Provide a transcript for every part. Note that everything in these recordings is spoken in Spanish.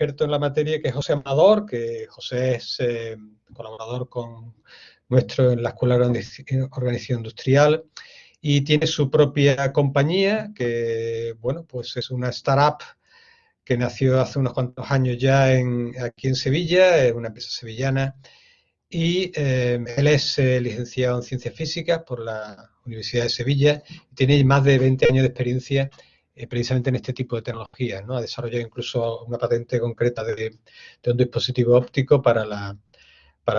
experto en la materia, que es José Amador, que José es eh, colaborador con nuestro en la Escuela de Organización Industrial y tiene su propia compañía, que, bueno, pues es una startup que nació hace unos cuantos años ya aquí en Sevilla, es una empresa sevillana, y eh, él es eh, licenciado en Ciencias Físicas por la Universidad de Sevilla tiene más de 20 años de experiencia eh, precisamente en este tipo de tecnologías. ¿no? Ha desarrollado incluso una patente concreta de, un dispositivo óptico para la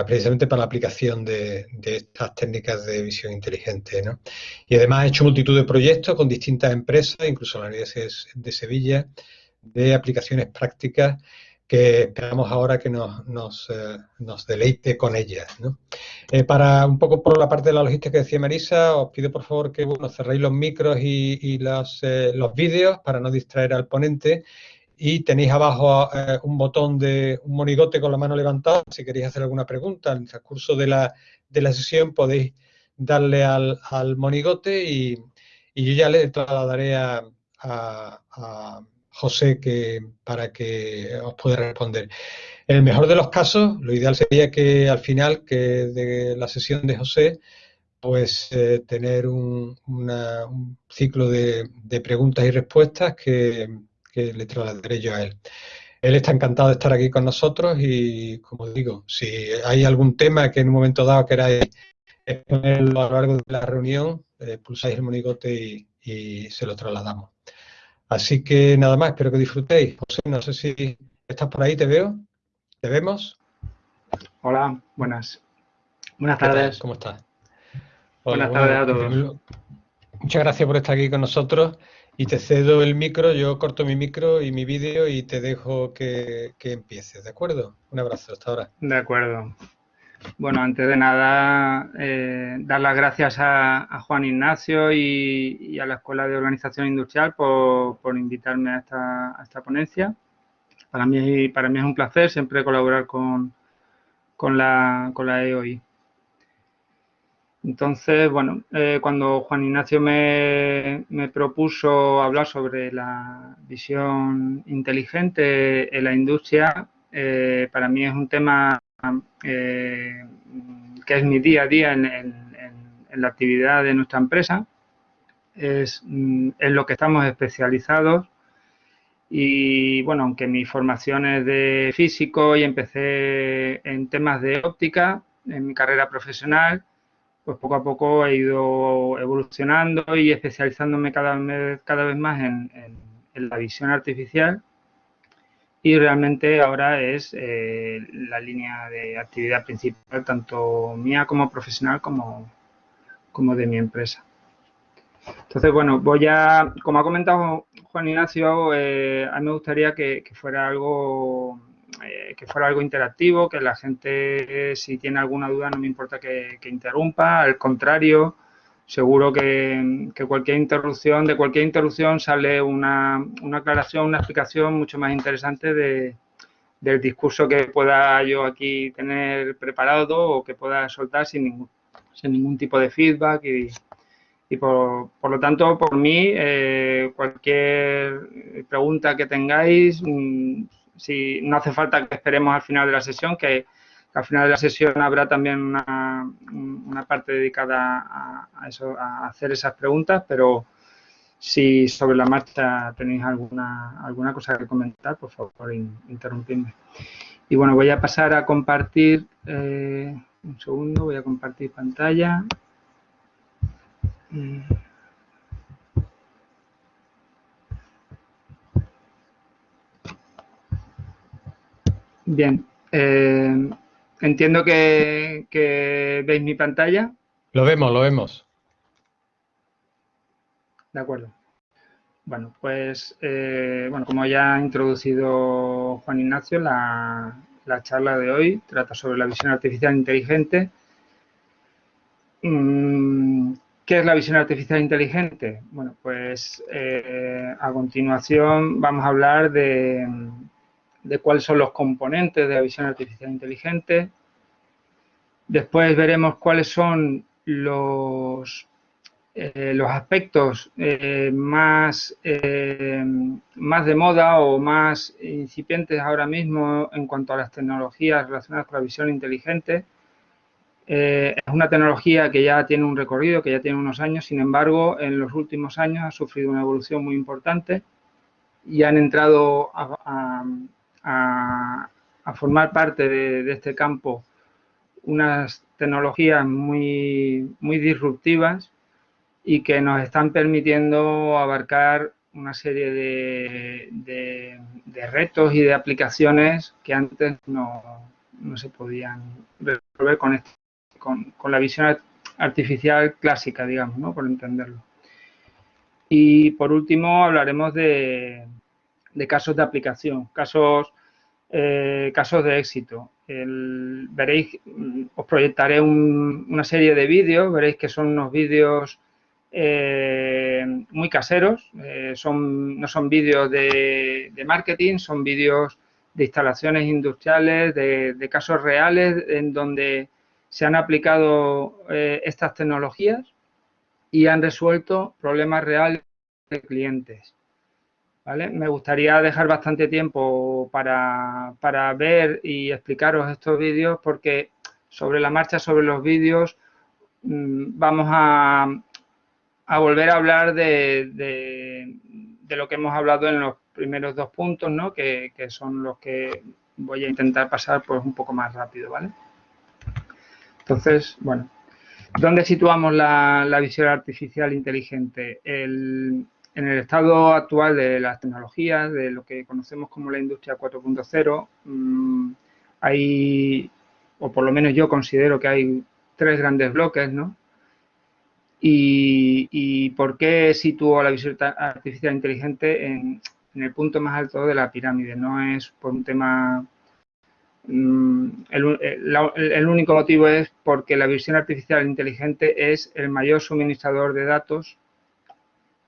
precisamente para la aplicación de, estas técnicas de visión inteligente. Y además ha hecho multitud de proyectos con distintas empresas, incluso la Universidad de Sevilla, de aplicaciones prácticas que esperamos ahora que nos, nos, eh, deleite con ellas. Eh, para un poco por la parte de la logística que decía Marisa, os pido por favor que bueno, cerréis los micros y, eh, los vídeos para no distraer al ponente y tenéis abajo un botón de un monigote con la mano levantada si queréis hacer alguna pregunta. En el transcurso de la, de la sesión podéis darle al, monigote y, yo ya le trasladaré a, a José que, para que os pueda responder. En el mejor de los casos, lo ideal sería que al final que de la sesión de José, pues eh, tener un, ciclo de, preguntas y respuestas que, le trasladaré yo a él. Él está encantado de estar aquí con nosotros y, como digo, si hay algún tema que en un momento dado queráis exponerlo a lo largo de la reunión, eh, pulsáis el monigote y se lo trasladamos. Así que nada más, espero que disfrutéis. José, no sé si estás por ahí, te veo. ¿Te vemos? Hola, buenas. Buenas tardes. ¿Cómo estás? buenas tardes a todos. Muchas gracias por estar aquí con nosotros y te cedo el micro, yo corto mi micro y mi vídeo y te dejo que, que empieces, ¿de acuerdo? Un abrazo, hasta ahora. De acuerdo. Bueno, antes de nada, eh, dar las gracias a, Juan Ignacio y, a la Escuela de Organización Industrial por, invitarme a esta, ponencia. Para mí, para mí es un placer siempre colaborar con, con, la, con la EOI. Entonces, bueno, eh, cuando Juan Ignacio me, propuso hablar sobre la visión inteligente en la industria, eh, para mí es un tema eh, que es mi día a día en, la actividad de nuestra empresa. Es mm, en lo que estamos especializados y bueno, aunque mi formación es de físico y empecé en temas de óptica en mi carrera profesional, pues poco a poco he ido evolucionando y especializándome cada vez, cada vez más en la visión artificial y realmente ahora es eh, la línea de actividad principal, tanto mía como profesional como, como de mi empresa. Entonces, bueno, voy a, como ha comentado Juan Ignacio, eh, a mí me gustaría que, fuera algo eh, que fuera algo interactivo, que la gente, si tiene alguna duda, no me importa que, que interrumpa, al contrario, seguro que, cualquier interrupción, de cualquier interrupción sale una, aclaración, una explicación mucho más interesante de, del discurso que pueda yo aquí tener preparado o que pueda soltar sin ningún, sin ningún tipo de feedback y, y por, por, lo tanto, por mí, eh, cualquier pregunta que tengáis, mm, si no hace falta que esperemos al final de la sesión, que al final de la sesión habrá también una, parte dedicada a, eso, a hacer esas preguntas, pero si sobre la marcha tenéis alguna, alguna cosa que comentar, por favor, interrumpidme. Y bueno, voy a pasar a compartir, eh, un segundo, voy a compartir pantalla. Bien, eh, Entiendo que, veis mi pantalla. Lo vemos, lo vemos. De acuerdo. Bueno, pues, eh, bueno, como ya ha introducido Juan Ignacio, la, charla de hoy trata sobre la visión artificial inteligente. Mm, ¿Qué es la visión artificial inteligente? Bueno, pues eh, a continuación vamos a hablar de, de cuáles son los componentes de la visión artificial inteligente. Después veremos cuáles son los, eh, los aspectos eh, más, eh, más de moda o más incipientes ahora mismo en cuanto a las tecnologías relacionadas con la visión inteligente. es una tecnología que ya tiene un recorrido, que ya tiene unos años, sin embargo, en los últimos años ha sufrido una evolución muy importante y han entrado a, formar parte de, de, este campo unas tecnologías muy, muy disruptivas y que nos están permitiendo abarcar una serie de, retos y de aplicaciones que antes no, se podían resolver con, con, la visión artificial clásica, digamos, ¿no? por entenderlo. Y por último hablaremos de, casos de aplicación, casos, eh, casos de éxito. veréis, os proyectaré una serie de vídeos, veréis que son unos vídeos eh, muy caseros, eh, son, no son vídeos de, marketing, son vídeos de instalaciones industriales, de, casos reales en donde se han aplicado eh, estas tecnologías y han resuelto problemas reales de clientes. ¿Vale? Me gustaría dejar bastante tiempo para, para ver y explicaros estos vídeos porque sobre la marcha, sobre los vídeos, mm, vamos a, a volver a hablar de, de, lo que hemos hablado en los primeros dos puntos, ¿no? que, son los que voy a intentar pasar pues, un poco más rápido. ¿vale? Entonces, bueno, ¿dónde situamos la, visión artificial inteligente? En el estado actual de las tecnologías, de lo que conocemos como la industria 4.0, mm, hay, o por lo menos yo considero que hay tres grandes bloques, ¿no? Y, por qué sitúo la visión artificial inteligente en, el punto más alto de la pirámide. No es por un tema... Mm, el, único motivo es porque la visión artificial inteligente es el mayor suministrador de datos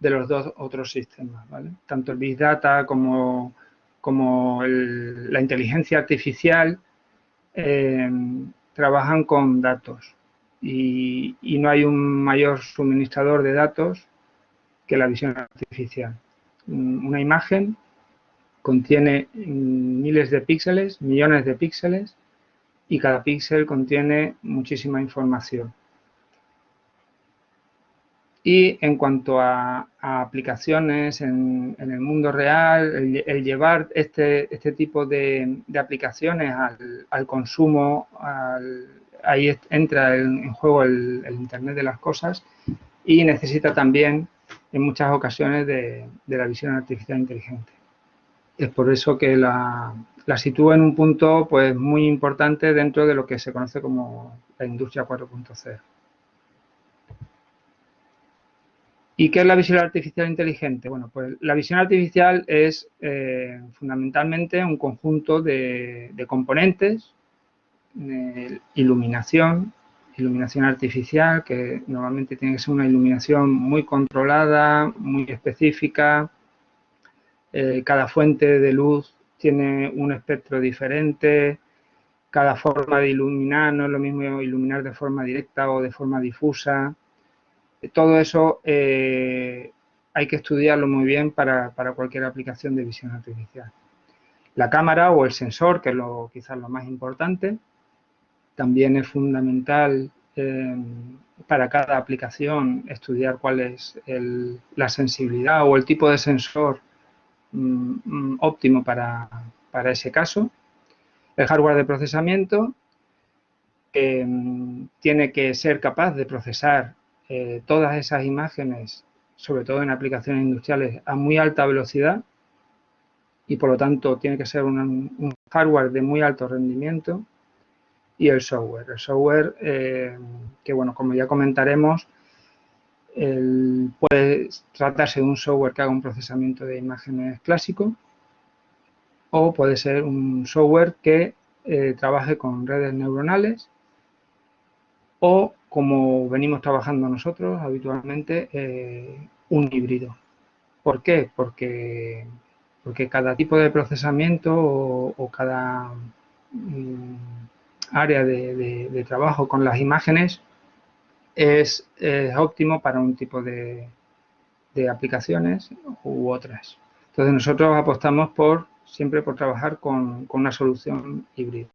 de los dos otros sistemas, Tanto el Big Data como, como la inteligencia artificial eh, trabajan con datos y, no hay un mayor suministrador de datos que la visión artificial. Una imagen contiene miles de píxeles, millones de píxeles, y cada píxel contiene muchísima información. Y en cuanto a, aplicaciones en, el mundo real, el, llevar este, este tipo de, aplicaciones al, al consumo, al, ahí entra en, juego el, Internet de las cosas y necesita también en muchas ocasiones de, la visión artificial inteligente. Es por eso que la, la sitúa en un punto pues, muy importante dentro de lo que se conoce como la industria 4.0. ¿Y qué es la visión artificial inteligente? Bueno, pues la visión artificial es eh, fundamentalmente un conjunto de componentes iluminación, iluminación artificial, que normalmente tiene que ser una iluminación muy controlada, muy específica. Eh, cada fuente de luz tiene un espectro diferente. Cada forma de iluminar no es lo mismo iluminar de forma directa o de forma difusa. Todo eso eh, hay que estudiarlo muy bien para, para cualquier aplicación de visión artificial. La cámara o el sensor, que es lo, quizás lo más importante, también es fundamental eh, para cada aplicación estudiar cuál es la sensibilidad o el tipo de sensor mm, mm, óptimo para, ese caso. El hardware de procesamiento mm, tiene que ser capaz de procesar eh, todas esas imágenes, sobre todo en aplicaciones industriales, a muy alta velocidad y por lo tanto tiene que ser un hardware de muy alto rendimiento y el software. El software, eh, que bueno, como ya comentaremos, puede tratarse de un software que haga un procesamiento de imágenes clásico o puede ser un software que eh, trabaje con redes neuronales o, como venimos trabajando nosotros habitualmente, eh, un híbrido. ¿Por qué? Porque, porque cada tipo de procesamiento o, cada... Mm, área de, trabajo con las imágenes es, óptimo para un tipo de, aplicaciones u otras. Entonces nosotros apostamos por siempre por trabajar con, con una solución híbrida.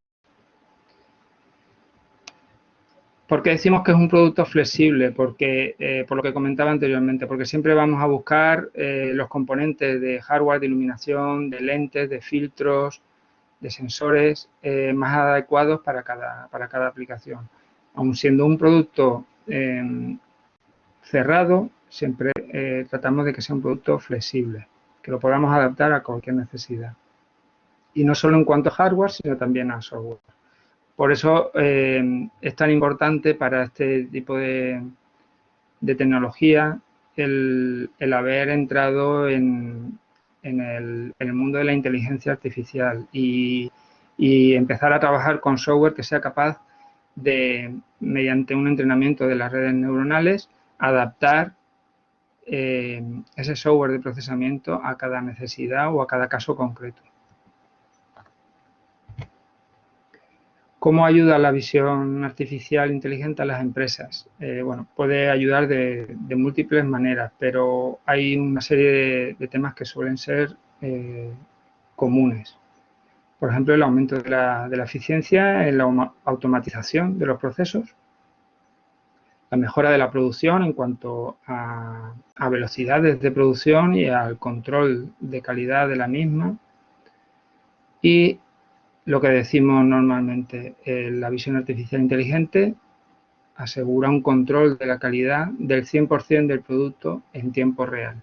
¿Por qué decimos que es un producto flexible? Porque, eh, por lo que comentaba anteriormente, porque siempre vamos a buscar eh, los componentes de hardware, de iluminación, de lentes, de filtros, de sensores eh, más adecuados para cada, para cada aplicación. Aun siendo un producto cerrado, siempre tratamos de que sea un producto flexible, que lo podamos adaptar a cualquier necesidad. Y no solo en cuanto a hardware, sino también a software. Por eso eh, es tan importante para este tipo de, tecnología el, haber entrado en, el, mundo de la inteligencia artificial y, empezar a trabajar con software que sea capaz de, mediante un entrenamiento de las redes neuronales, adaptar eh, ese software de procesamiento a cada necesidad o a cada caso concreto. ¿Cómo ayuda la visión artificial inteligente a las empresas? Eh, bueno, puede ayudar de, múltiples maneras, pero hay una serie de, temas que suelen ser eh, comunes. Por ejemplo, el aumento de la, eficiencia en la automatización de los procesos, la mejora de la producción en cuanto a, a velocidades de producción y al control de calidad de la misma y lo que decimos normalmente, eh, la visión artificial inteligente asegura un control de la calidad del 100% del producto en tiempo real.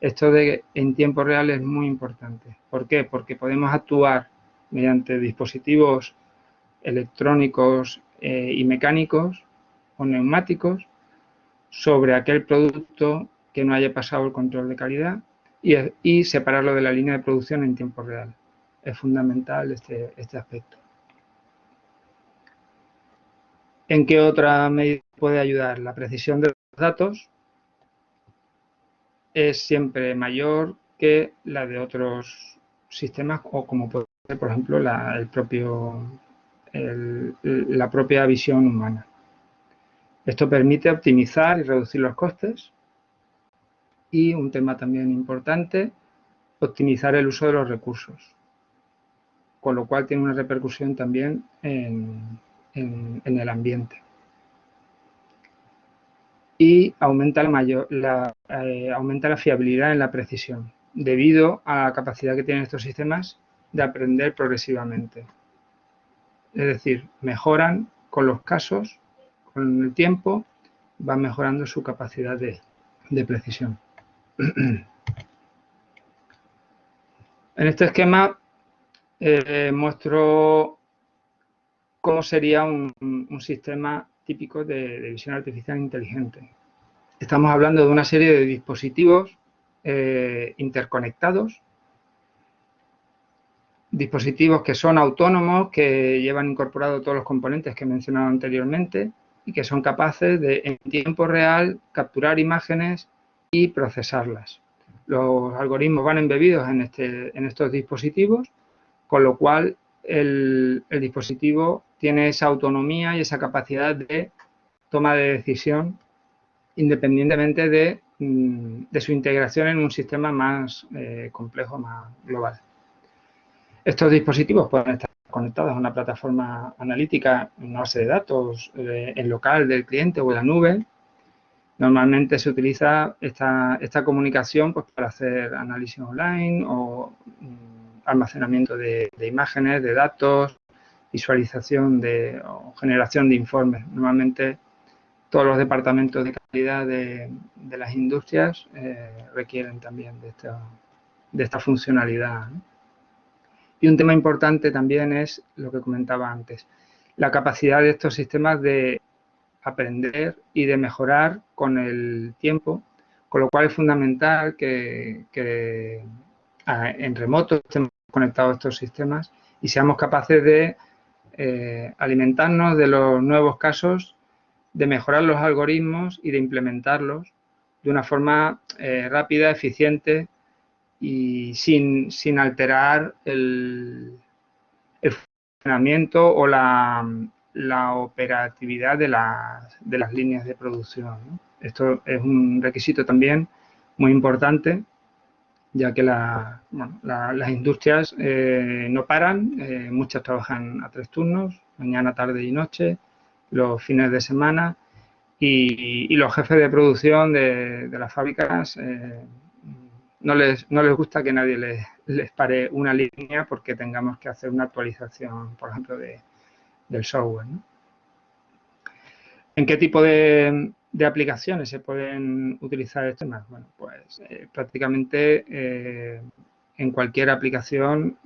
Esto de en tiempo real es muy importante. ¿Por qué? Porque podemos actuar mediante dispositivos electrónicos eh, y mecánicos o neumáticos sobre aquel producto que no haya pasado el control de calidad y separarlo de la línea de producción en tiempo real es fundamental este, este aspecto. ¿En qué otra medida puede ayudar? La precisión de los datos es siempre mayor que la de otros sistemas o como puede ser, por ejemplo, la, el propio, la propia visión humana. Esto permite optimizar y reducir los costes y un tema también importante, optimizar el uso de los recursos con lo cual tiene una repercusión también en, el ambiente. Y eh, aumenta la fiabilidad en la precisión, debido a la capacidad que tienen estos sistemas de aprender progresivamente. Es decir, mejoran con los casos, con el tiempo, van mejorando su capacidad de, de precisión. En este esquema eh, muestro cómo sería un, sistema típico de, visión artificial inteligente. Estamos hablando de una serie de dispositivos eh, interconectados, dispositivos que son autónomos, que llevan incorporados todos los componentes que he mencionado anteriormente y que son capaces de, en tiempo real, capturar imágenes y procesarlas. Los algoritmos van embebidos en, este, en estos dispositivos con lo cual el, dispositivo tiene esa autonomía y esa capacidad de toma de decisión independientemente de, mm, su integración en un sistema más eh, complejo, más global. Estos dispositivos pueden estar conectados a una plataforma analítica, una base de datos eh, en local del cliente o en la nube. Normalmente se utiliza esta, esta comunicación pues, para hacer análisis online o mm, almacenamiento de, imágenes, de datos, visualización de, o generación de informes. Normalmente todos los departamentos de calidad de, las industrias eh, requieren también de esta, de esta funcionalidad. Y un tema importante también es lo que comentaba antes, la capacidad de estos sistemas de aprender y de mejorar con el tiempo, con lo cual es fundamental que, en remoto estemos conectados estos sistemas y seamos capaces de eh, alimentarnos de los nuevos casos, de mejorar los algoritmos y de implementarlos de una forma eh, rápida, eficiente y sin, alterar el, funcionamiento o la, la operatividad de, de, las líneas de producción. Esto es un requisito también muy importante, ya que las industrias eh, no paran, eh, muchas trabajan a tres turnos, mañana, tarde y noche, los fines de semana, y, los jefes de producción de, las fábricas eh, no, les, no les gusta que nadie les, les, pare una línea porque tengamos que hacer una actualización, por ejemplo, de, del software. ¿En qué tipo de, aplicaciones se pueden utilizar estos temas? Bueno, pues eh, prácticamente eh, en cualquier aplicación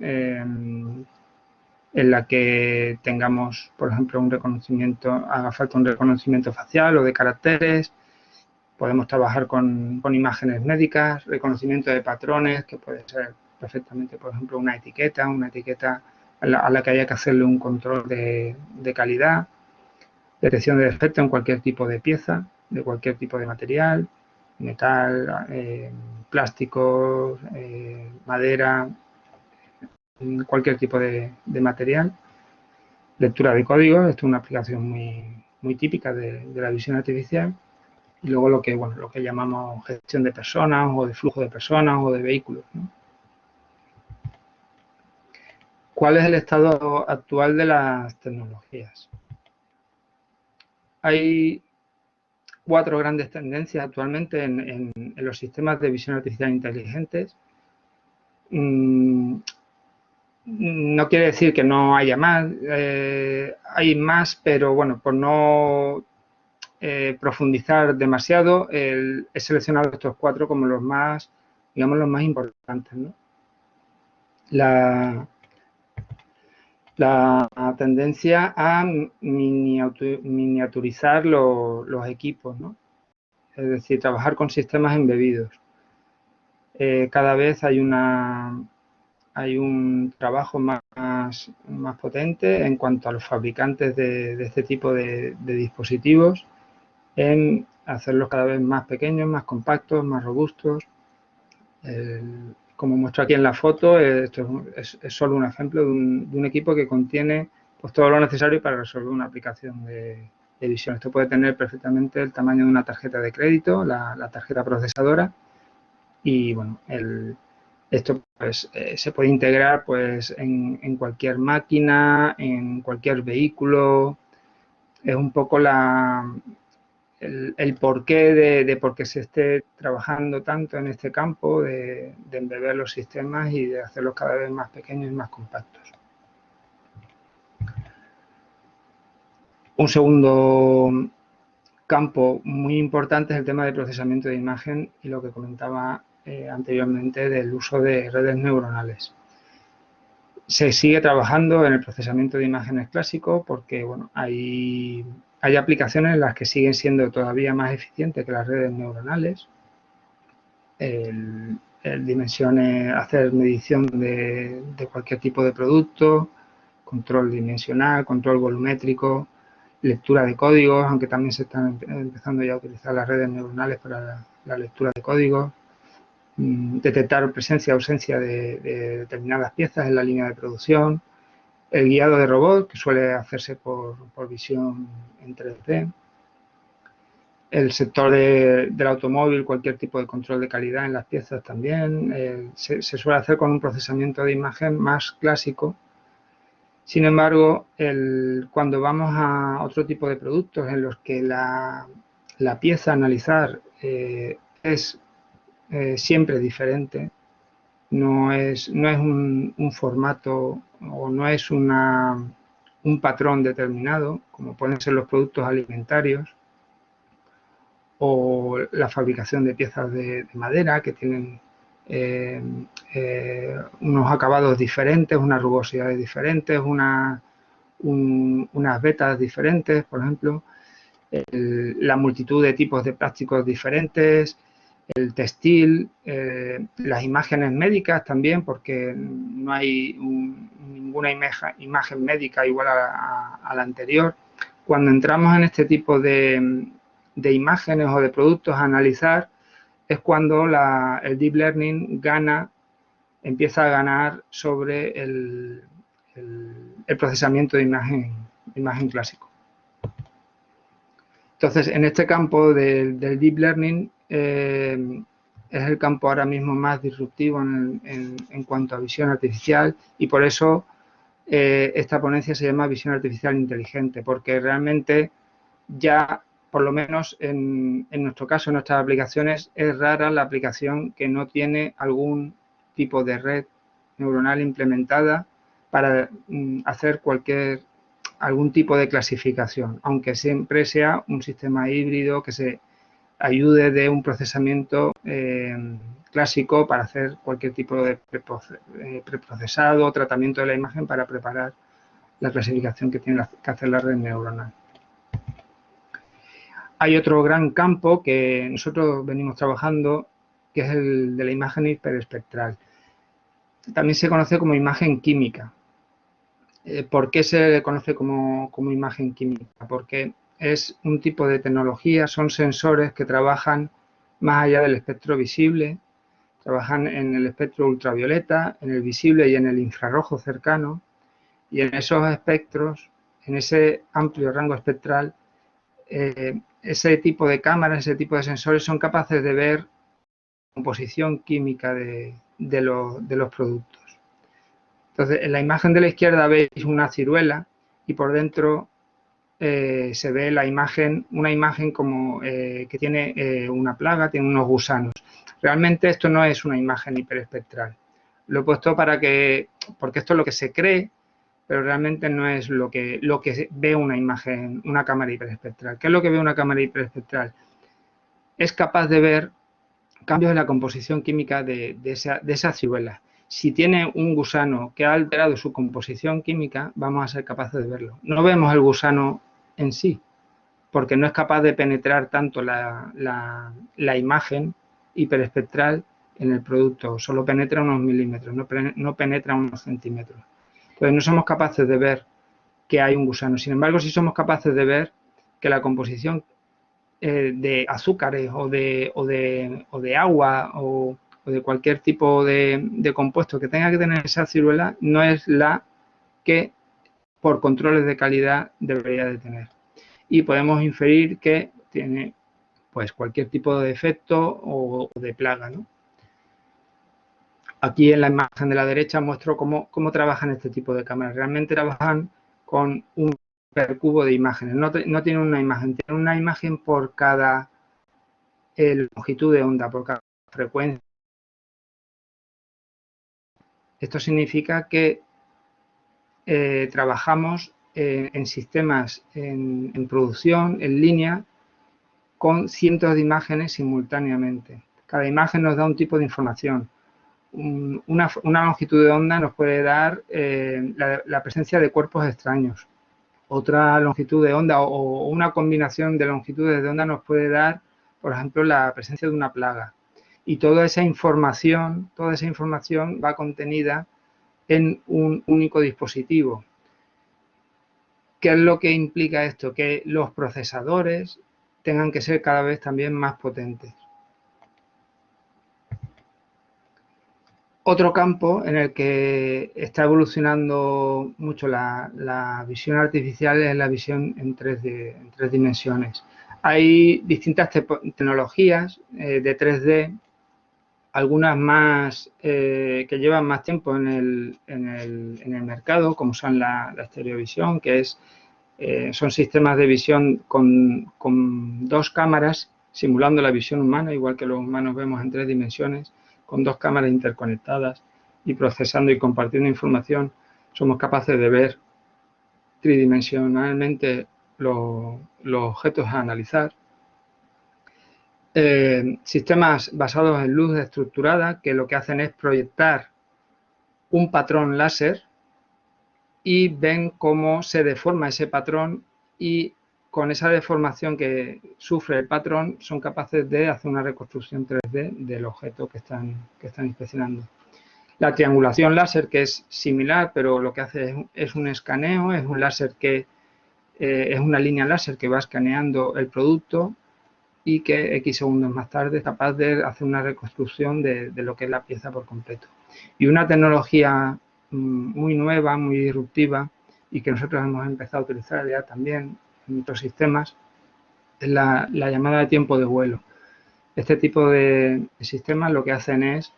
en la que tengamos, por ejemplo, un reconocimiento, haga falta un reconocimiento facial o de caracteres, podemos trabajar con, imágenes médicas, reconocimiento de patrones, que puede ser perfectamente, por ejemplo, una etiqueta, una etiqueta a la, que haya que hacerle un control de, calidad, detección de defecto en cualquier tipo de pieza, de cualquier tipo de material, metal, eh, plástico, eh, madera, cualquier tipo de, material. Lectura de código, esto es una aplicación muy, muy típica de, la visión artificial. Y luego lo que, bueno, lo que llamamos gestión de personas o de flujo de personas o de vehículos. ¿Cuál es el estado actual de las tecnologías? Hay cuatro grandes tendencias actualmente en, los sistemas de visión artificial inteligentes. Mm, no quiere decir que no haya más, eh, hay más, pero bueno, por no eh, profundizar demasiado, he seleccionado estos cuatro como los más, digamos, los más importantes. La, la tendencia a miniaturizar los equipos, es decir, trabajar con sistemas embebidos. Eh, cada vez hay una hay un trabajo más, más potente en cuanto a los fabricantes de, este tipo de, dispositivos en hacerlos cada vez más pequeños, más compactos, más robustos. Como muestro aquí en la foto, esto es, solo un ejemplo de un, equipo que contiene pues, todo lo necesario para resolver una aplicación de, visión. Esto puede tener perfectamente el tamaño de una tarjeta de crédito, la, tarjeta procesadora y bueno, esto pues, eh, se puede integrar pues, en, cualquier máquina, en cualquier vehículo. Es un poco la, el, porqué de, por qué se esté trabajando tanto en este campo, de, embeber los sistemas y de hacerlos cada vez más pequeños y más compactos. Un segundo campo muy importante es el tema de procesamiento de imagen y lo que comentaba eh, anteriormente del uso de redes neuronales. Se sigue trabajando en el procesamiento de imágenes clásico porque bueno, hay, hay aplicaciones en las que siguen siendo todavía más eficientes que las redes neuronales. Dimensiones, hacer medición de, de, cualquier tipo de producto, control dimensional, control volumétrico, lectura de códigos, aunque también se están empezando ya a utilizar las redes neuronales para la lectura de códigos, Mm, detectar presencia o ausencia de, determinadas piezas en la línea de producción, el guiado de robot, que suele hacerse por, visión en 3D, el sector del automóvil, cualquier tipo de control de calidad en las piezas también, se, suele hacer con un procesamiento de imagen más clásico. Sin embargo, cuando vamos a otro tipo de productos en los que la, pieza a analizar eh, es eh, siempre diferente. No es, no es un, formato o no es una, un patrón determinado, como pueden ser los productos alimentarios o la fabricación de piezas de, madera que tienen eh, eh, unos acabados diferentes, unas rugosidades diferentes, unas vetas diferentes, por ejemplo, la multitud de tipos de plásticos diferentes, el textil, eh, las imágenes médicas también, porque no hay ninguna imagen, médica igual a, la anterior. Cuando entramos en este tipo de, imágenes o de productos a analizar, es cuando el Deep Learning gana, empieza a ganar sobre el, procesamiento de imagen imagen clásico. Entonces, en este campo del, Deep Learning eh, es el campo ahora mismo más disruptivo en, cuanto a visión artificial y por eso eh, esta ponencia se llama visión artificial inteligente, porque realmente ya, por lo menos en, nuestro caso, en nuestras aplicaciones, es rara la aplicación que no tiene algún tipo de red neuronal implementada para mm, hacer cualquier algún tipo de clasificación, aunque siempre sea un sistema híbrido que se ayude de un procesamiento eh, clásico para hacer cualquier tipo de eh, preprocesado o tratamiento de la imagen para preparar la clasificación que tiene que hacer la red neuronal. Hay otro gran campo que nosotros venimos trabajando, que es el de la imagen hiperespectral. También se conoce como imagen química. Eh, ¿Por qué se conoce como, como imagen química? Porque es un tipo de tecnología, son sensores que trabajan más allá del espectro visible, trabajan en el espectro ultravioleta, en el visible y en el infrarrojo cercano, y en esos espectros, en ese amplio rango espectral, eh, ese tipo de cámaras, ese tipo de sensores son capaces de ver la composición química de, los productos. Entonces, en la imagen de la izquierda veis una ciruela y por dentro eh, se ve la imagen, una imagen como eh, que tiene eh, una plaga, tiene unos gusanos. Realmente esto no es una imagen hiperespectral. Lo he puesto para que, porque esto es lo que se cree, pero realmente no es lo que, lo que ve una imagen, una cámara hiperespectral. ¿Qué es lo que ve una cámara hiperespectral? Es capaz de ver cambios en la composición química de, de, esa, de esa ciruela. Si tiene un gusano que ha alterado su composición química, vamos a ser capaces de verlo. No vemos el gusano en sí, porque no es capaz de penetrar tanto la, imagen hiperespectral en el producto, solo penetra unos milímetros, no, penetra unos centímetros. Entonces no somos capaces de ver que hay un gusano. Sin embargo, sí somos capaces de ver que la composición eh, de azúcares o de, o de, agua o, de cualquier tipo de, de, compuesto que tenga que tener esa ciruela no es la que por controles de calidad debería de tener. Y podemos inferir que tiene pues cualquier tipo de defecto o, de plaga. Aquí en la imagen de la derecha muestro cómo, cómo trabajan este tipo de cámaras. Realmente trabajan con un percubo de imágenes. No, no tienen una imagen, tienen una imagen por cada eh, longitud de onda, por cada frecuencia. Esto significa que eh, trabajamos eh, en sistemas en, producción, en línea, con cientos de imágenes simultáneamente. Cada imagen nos da un tipo de información. una, longitud de onda nos puede dar eh, la, presencia de cuerpos extraños. Otra longitud de onda o, una combinación de longitudes de onda nos puede dar, por ejemplo, la presencia de una plaga. Y toda esa información, toda esa información va contenida en un único dispositivo. ¿Qué es lo que implica esto? Que los procesadores tengan que ser cada vez también más potentes. Otro campo en el que está evolucionando mucho la, visión artificial es la visión en tres, en tres dimensiones. Hay distintas tecnologías eh, de 3D algunas más eh, que llevan más tiempo en el, en el, en el mercado, como son la, la estereovisión, que es, eh, son sistemas de visión con, con, dos cámaras simulando la visión humana, igual que los humanos vemos en tres dimensiones, con dos cámaras interconectadas y procesando y compartiendo información, somos capaces de ver tridimensionalmente los, los objetos a analizar eh, sistemas basados en luz estructurada que lo que hacen es proyectar un patrón láser y ven cómo se deforma ese patrón y con esa deformación que sufre el patrón son capaces de hacer una reconstrucción 3D del objeto que están, que están inspeccionando. La triangulación láser, que es similar, pero lo que hace es, un escaneo, es un láser que eh, es una línea láser que va escaneando el producto y que X segundos más tarde es capaz de hacer una reconstrucción de, lo que es la pieza por completo. Y una tecnología mm, muy nueva, muy disruptiva, y que nosotros hemos empezado a utilizar ya también en otros sistemas, es la, llamada de tiempo de vuelo. Este tipo de, sistemas lo que hacen es,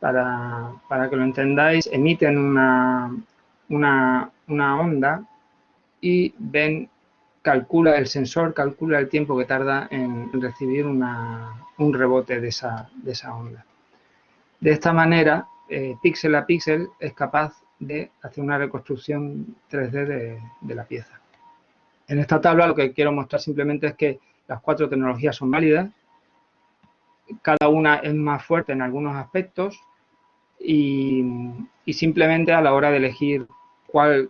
para, que lo entendáis, emiten una, una, onda y ven, calcula el sensor, calcula el tiempo que tarda en recibir un rebote de esa, de esa onda. De esta manera, eh, píxel a píxel es capaz de hacer una reconstrucción 3D de, la pieza. En esta tabla lo que quiero mostrar simplemente es que las cuatro tecnologías son válidas, cada una es más fuerte en algunos aspectos y, simplemente a la hora de elegir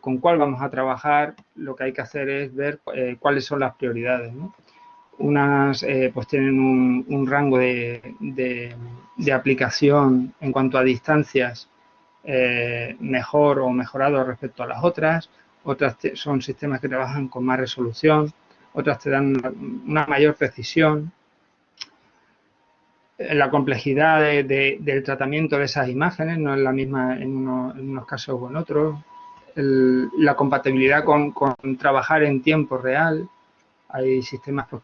con cuál vamos a trabajar, lo que hay que hacer es ver eh, cuáles son las prioridades. Unas eh, pues tienen un, rango de, de, aplicación en cuanto a distancias eh, mejor o mejorado respecto a las otras, otras son sistemas que trabajan con más resolución, otras te dan una, mayor precisión. La complejidad del tratamiento de esas imágenes no es la misma en, unos casos o en otros. La compatibilidad con, trabajar en tiempo real. Hay sistemas pues,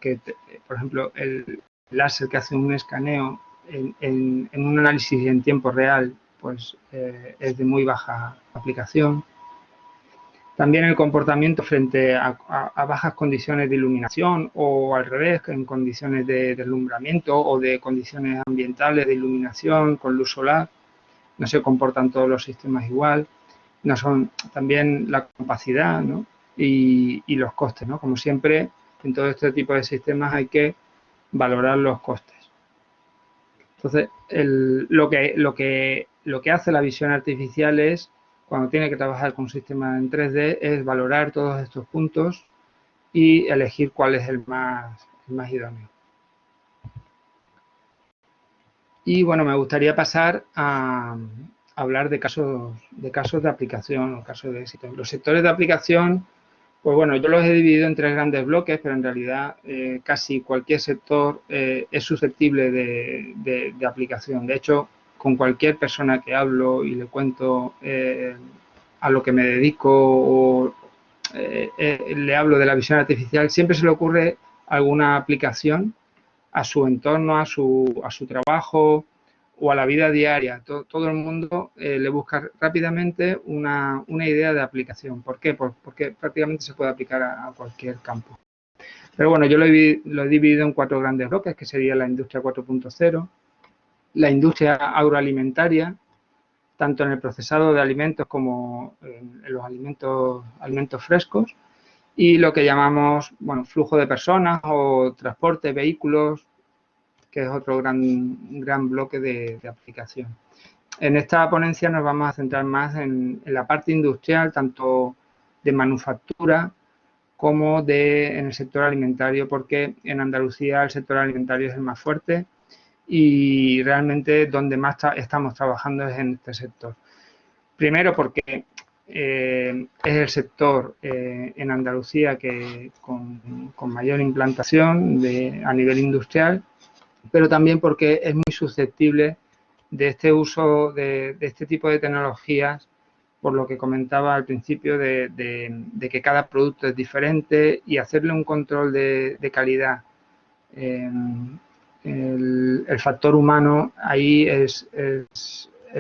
por ejemplo, el láser que hace un escaneo en, un análisis en tiempo real pues eh, es de muy baja aplicación. También el comportamiento frente a, bajas condiciones de iluminación o al revés, en condiciones de deslumbramiento o de condiciones ambientales de iluminación con luz solar. No se comportan todos los sistemas igual. No son también la capacidad y, y, los costes. ¿no? Como siempre, en todo este tipo de sistemas hay que valorar los costes. Entonces, lo, que, lo, que, lo que hace la visión artificial es, cuando tiene que trabajar con un sistema en 3D, es valorar todos estos puntos y elegir cuál es el más, más idóneo. Y bueno, me gustaría pasar a, hablar de casos, de casos de aplicación o casos de éxito. Los sectores de aplicación pues bueno, yo los he dividido en tres grandes bloques, pero en realidad eh, casi cualquier sector eh, es susceptible de, aplicación. De hecho, con cualquier persona que hablo y le cuento eh, a lo que me dedico o le hablo de la visión artificial, siempre se le ocurre alguna aplicación a su entorno, a su, a su trabajo, o a la vida diaria. Todo, el mundo eh, le busca rápidamente una, idea de aplicación. ¿Por qué? porque prácticamente se puede aplicar a, cualquier campo. Pero bueno, yo lo he, dividido en cuatro grandes bloques, que sería la industria 4.0, la industria agroalimentaria, tanto en el procesado de alimentos como en los alimentos, alimentos frescos, y lo que llamamos, bueno, flujo de personas o transporte, vehículos, que es otro gran, gran bloque de, aplicación. En esta ponencia nos vamos a centrar más en, la parte industrial, tanto de manufactura como de, en el sector alimentario, porque en Andalucía el sector alimentario es el más fuerte y realmente donde más estamos trabajando es en este sector. Primero porque eh, es el sector eh, en Andalucía que con, mayor implantación de, a nivel industrial pero también porque es muy susceptible de este uso de, este tipo de tecnologías, por lo que comentaba al principio de, que cada producto es diferente y hacerle un control de, calidad. Em, el, factor humano ahí es,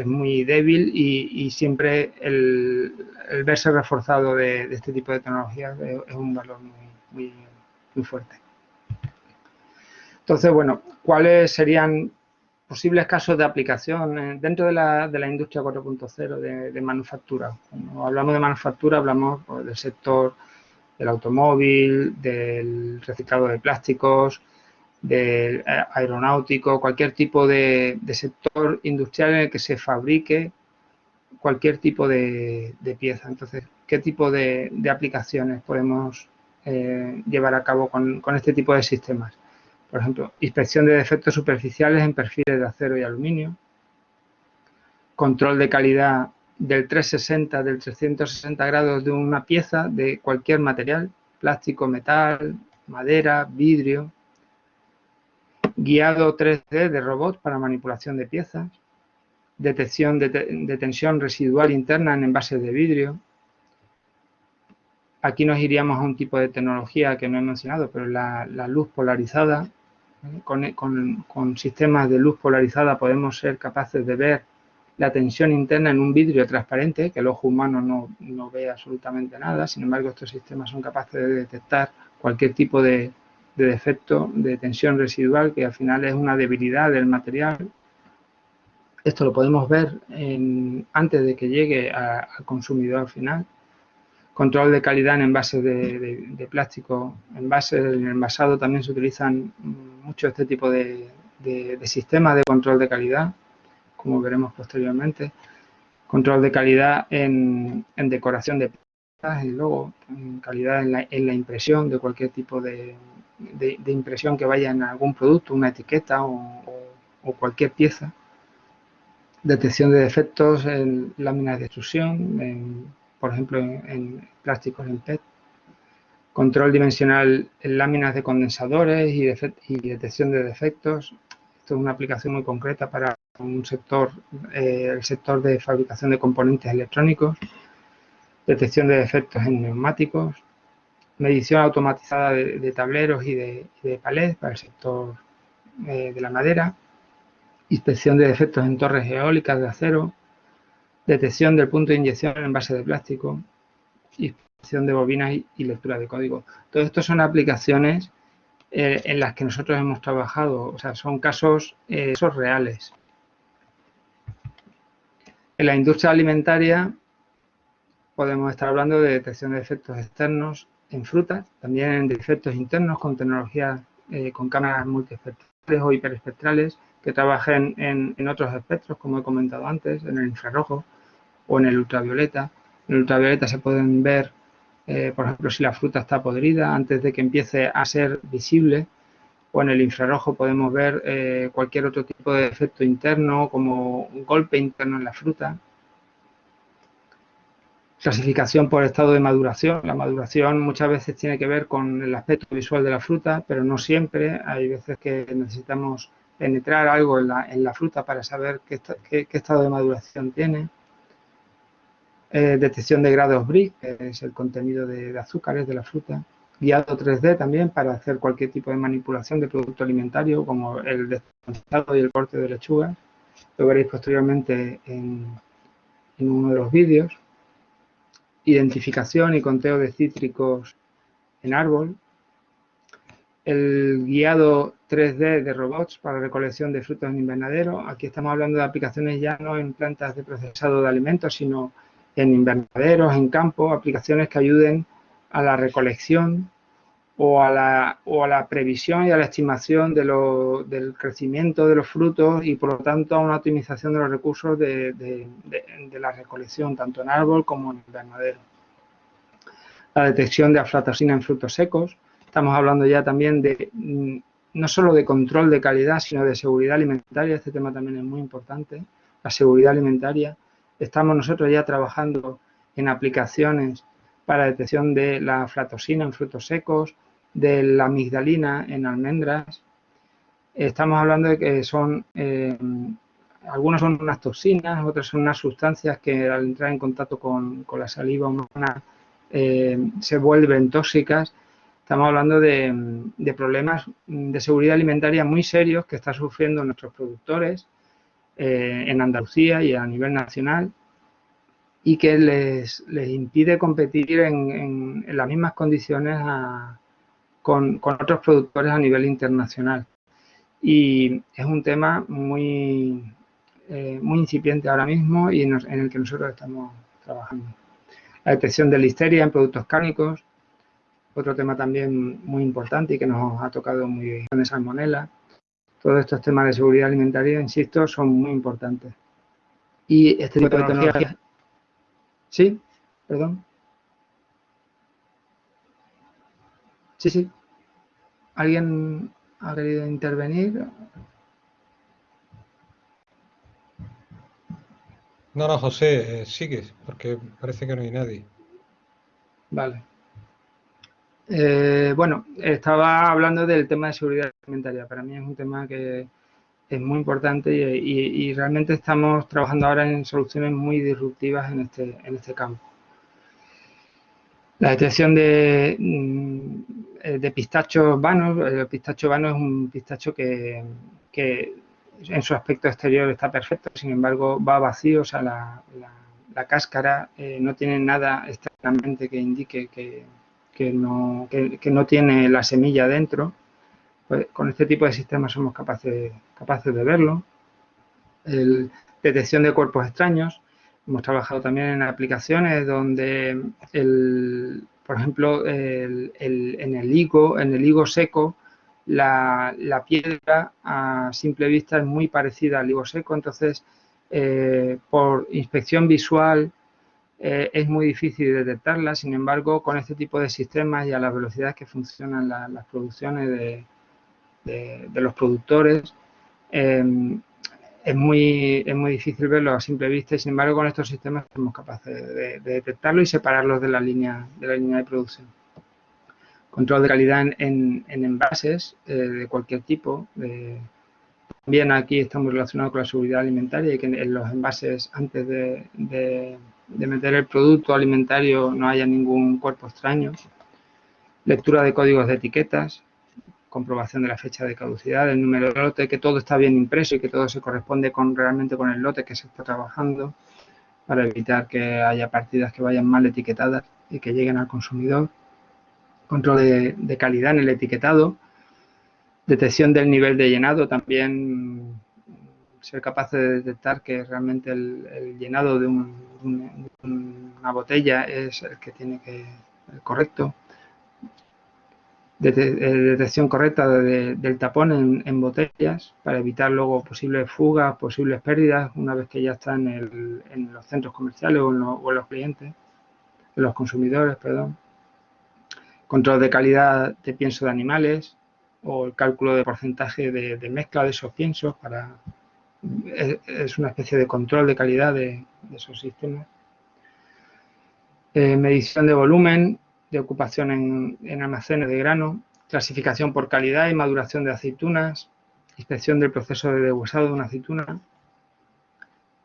muy débil y, siempre el, verse reforzado de, este tipo de tecnologías es, un valor muy, muy fuerte. Entonces, bueno, ¿cuáles serían posibles casos de aplicación eh, dentro de la, de la industria 4.0 de, manufactura? Cuando hablamos de manufactura, hablamos pues, del sector del automóvil, del reciclado de plásticos, del eh, aeronáutico, cualquier tipo de, sector industrial en el que se fabrique cualquier tipo de, pieza. Entonces, ¿qué tipo de, aplicaciones podemos eh, llevar a cabo con este tipo de sistemas? Por ejemplo, inspección de defectos superficiales en perfiles de acero y aluminio, control de calidad del 360, del 360 grados de una pieza de cualquier material, plástico, metal, madera, vidrio, guiado 3D de robots para manipulación de piezas, detección de, tensión residual interna en envases de vidrio, Aquí nos iríamos a un tipo de tecnología que no he mencionado, pero la, luz polarizada. Con, sistemas de luz polarizada podemos ser capaces de ver la tensión interna en un vidrio transparente, que el ojo humano no, ve absolutamente nada. Sin embargo, estos sistemas son capaces de detectar cualquier tipo de, defecto de tensión residual, que al final es una debilidad del material. Esto lo podemos ver antes de que llegue al consumidor final control de calidad en envases de, plástico. Envases, en envasado también se utilizan mucho este tipo de, sistemas de control de calidad, como veremos posteriormente. Control de calidad en, decoración de y luego en calidad en la, impresión de cualquier tipo de, impresión que vaya en algún producto, una etiqueta o, o cualquier pieza. Detección de defectos en láminas de extrusión, en por ejemplo, en, plásticos en PET. Control dimensional en láminas de condensadores y, detección de defectos. Esto es una aplicación muy concreta para un sector, eh, el sector de fabricación de componentes electrónicos. Detección de defectos en neumáticos. Medición automatizada de, tableros y de, de para el sector eh, de la madera. Inspección de defectos en torres eólicas de acero detección del punto de inyección en base de plástico, inspección de bobinas y, lectura de código. Todo esto son aplicaciones eh, en las que nosotros hemos trabajado, o sea, son casos, eh, reales. En la industria alimentaria podemos estar hablando de detección de efectos externos en frutas, también en defectos internos con tecnologías eh, con cámaras multiespectrales o hiperespectrales que trabajen en, otros espectros, como he comentado antes, en el infrarrojo o en el ultravioleta. En el ultravioleta se pueden ver, eh, por ejemplo, si la fruta está podrida antes de que empiece a ser visible. O en el infrarrojo podemos ver eh, cualquier otro tipo de efecto interno, como un golpe interno en la fruta. Clasificación por estado de maduración. La maduración muchas veces tiene que ver con el aspecto visual de la fruta, pero no siempre. Hay veces que necesitamos penetrar algo en la, fruta para saber qué, estado de maduración tiene. Eh, detección de grados BRIC, que es el contenido de, azúcares de la fruta. Guiado 3D también para hacer cualquier tipo de manipulación de producto alimentario, como el descongelado y el corte de lechuga. Lo veréis posteriormente en, uno de los vídeos. Identificación y conteo de cítricos en árbol, el guiado 3D de robots para recolección de frutos en invernadero. Aquí estamos hablando de aplicaciones ya no en plantas de procesado de alimentos, sino invernaderos, en campo, aplicaciones que ayuden a la recolección o a la, o a la previsión y a la estimación de del crecimiento de los frutos y por lo tanto a una optimización de los recursos de, de la recolección, tanto en árbol como en invernadero. La detección de aflatoxina en frutos secos, Estamos hablando ya también de mm, no solo de control de calidad, sino de seguridad alimentaria. Este tema también es muy importante, la seguridad alimentaria. Estamos nosotros ya trabajando en aplicaciones para detección de la aflatoxina en frutos secos, de la amigdalina en almendras. Estamos hablando de que son, eh, algunos son unas toxinas, otras son unas sustancias que al entrar en contacto con, la saliva humana eh, se vuelven tóxicas Estamos hablando de, problemas de seguridad alimentaria muy serios que están sufriendo nuestros productores eh, en Andalucía y a nivel nacional y que les, impide competir en, las mismas condiciones con, otros productores a nivel internacional. Y es un tema muy, eh, muy incipiente ahora mismo y en, el que nosotros estamos trabajando. La detección de listeria en productos cárnicos, otro tema también muy importante y que nos ha tocado muy bien de salmonela. Todos estos temas de seguridad alimentaria, insisto, son muy importantes. Y este tipo de tecnología... ¿Sí? Perdón. Sí, sí. ¿Alguien ha querido intervenir? No, no, José, eh, sigue, porque parece que no hay nadie. Vale. Eh, bueno, estaba hablando del tema de seguridad Para mí es un tema que es muy importante y, realmente estamos trabajando ahora en soluciones muy disruptivas en este, en este campo. La detección de, mm, eh, pistachos vanos, el pistacho vano es un pistacho que, en su aspecto exterior está perfecto, sin embargo va vacío, o sea, la, cáscara eh, no tiene nada externamente que indique que, no, no tiene la semilla dentro. Pues con este tipo de sistemas somos capaces, capaces de verlo. El, detección de cuerpos extraños, Hemos trabajado también en aplicaciones donde, el, por ejemplo, en el higo, en el higo seco, la, piedra a simple vista es muy parecida al higo seco, entonces eh, por inspección visual eh, es muy difícil detectarla, sin embargo, con este tipo de sistemas y a las velocidades que funcionan las producciones de, de los productores, eh, es muy, es muy difícil verlo a simple vista y sin embargo con estos sistemas somos capaces de, detectarlo y separarlos de la línea de, la línea de producción. Control de calidad en, envases eh, de cualquier tipo. también aquí estamos relacionados con la seguridad alimentaria y que en los envases antes de, de meter el producto alimentario no haya ningún cuerpo extraño. Lectura de códigos de etiquetas, comprobación de la fecha de caducidad, del número de lote, que todo está bien impreso y que todo se corresponde con realmente con el lote que se está trabajando para evitar que haya partidas que vayan mal etiquetadas y que lleguen al consumidor. Control de, calidad en el etiquetado, detección del nivel de llenado, también ser capaz de detectar que realmente el, llenado de, una botella es el que tiene que el correcto de, detección correcta del tapón en, botellas para evitar luego posibles fugas, posibles pérdidas una vez que ya está en, los centros comerciales o en, los clientes, en los consumidores, perdón. Control de calidad de pienso de animales o el cálculo de porcentaje de, mezcla de esos piensos para es, una especie de control de calidad de, esos sistemas. Eh, medición de volumen de ocupación en, almacenes de grano, clasificación por calidad y maduración de aceitunas, inspección del proceso de deshuesado de una aceituna.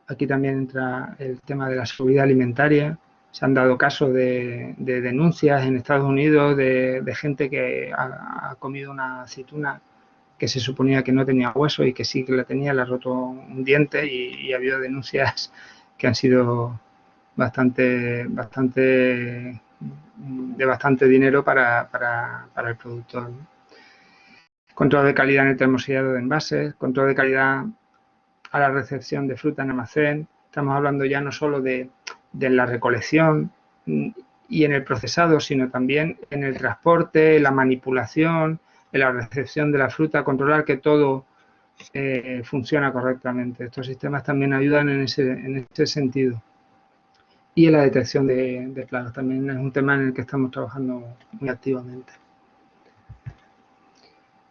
Aquí también entra el tema de la seguridad alimentaria. Se han dado casos de, denuncias en Estados Unidos de, gente que ha, comido una aceituna que se suponía que no tenía hueso y que sí que la tenía, le ha roto un diente y, y ha habido denuncias que han sido bastante, bastante de bastante dinero para, el productor. Control de calidad en el termosellado de envases, control de calidad a la recepción de fruta en almacén. Estamos hablando ya no solo de, la recolección y en el procesado, sino también en el transporte, la manipulación, en la recepción de la fruta, controlar que todo eh, funciona correctamente. Estos sistemas también ayudan en ese, en ese sentido y en la detección de, plagas. También es un tema en el que estamos trabajando muy activamente.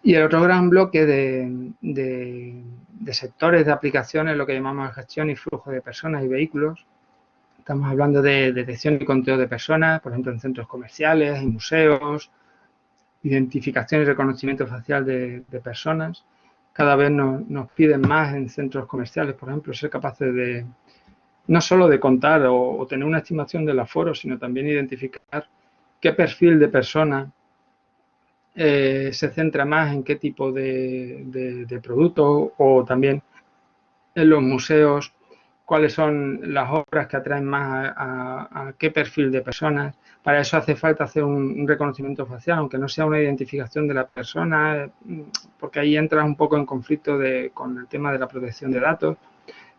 Y el otro gran bloque de, sectores de aplicaciones, lo que llamamos gestión y flujo de personas y vehículos. Estamos hablando de detección y conteo de personas, por ejemplo, en centros comerciales, en museos, identificación y reconocimiento facial de, personas. Cada vez nos piden más en centros comerciales, por ejemplo, ser capaces de, no solo de contar o, tener una estimación del aforo, sino también identificar qué perfil de persona eh, se centra más en qué tipo de, producto o también en los museos cuáles son las obras que atraen más a, qué perfil de personas. Para eso hace falta hacer un, reconocimiento facial, aunque no sea una identificación de la persona, porque ahí entras un poco en conflicto con el tema de la protección de datos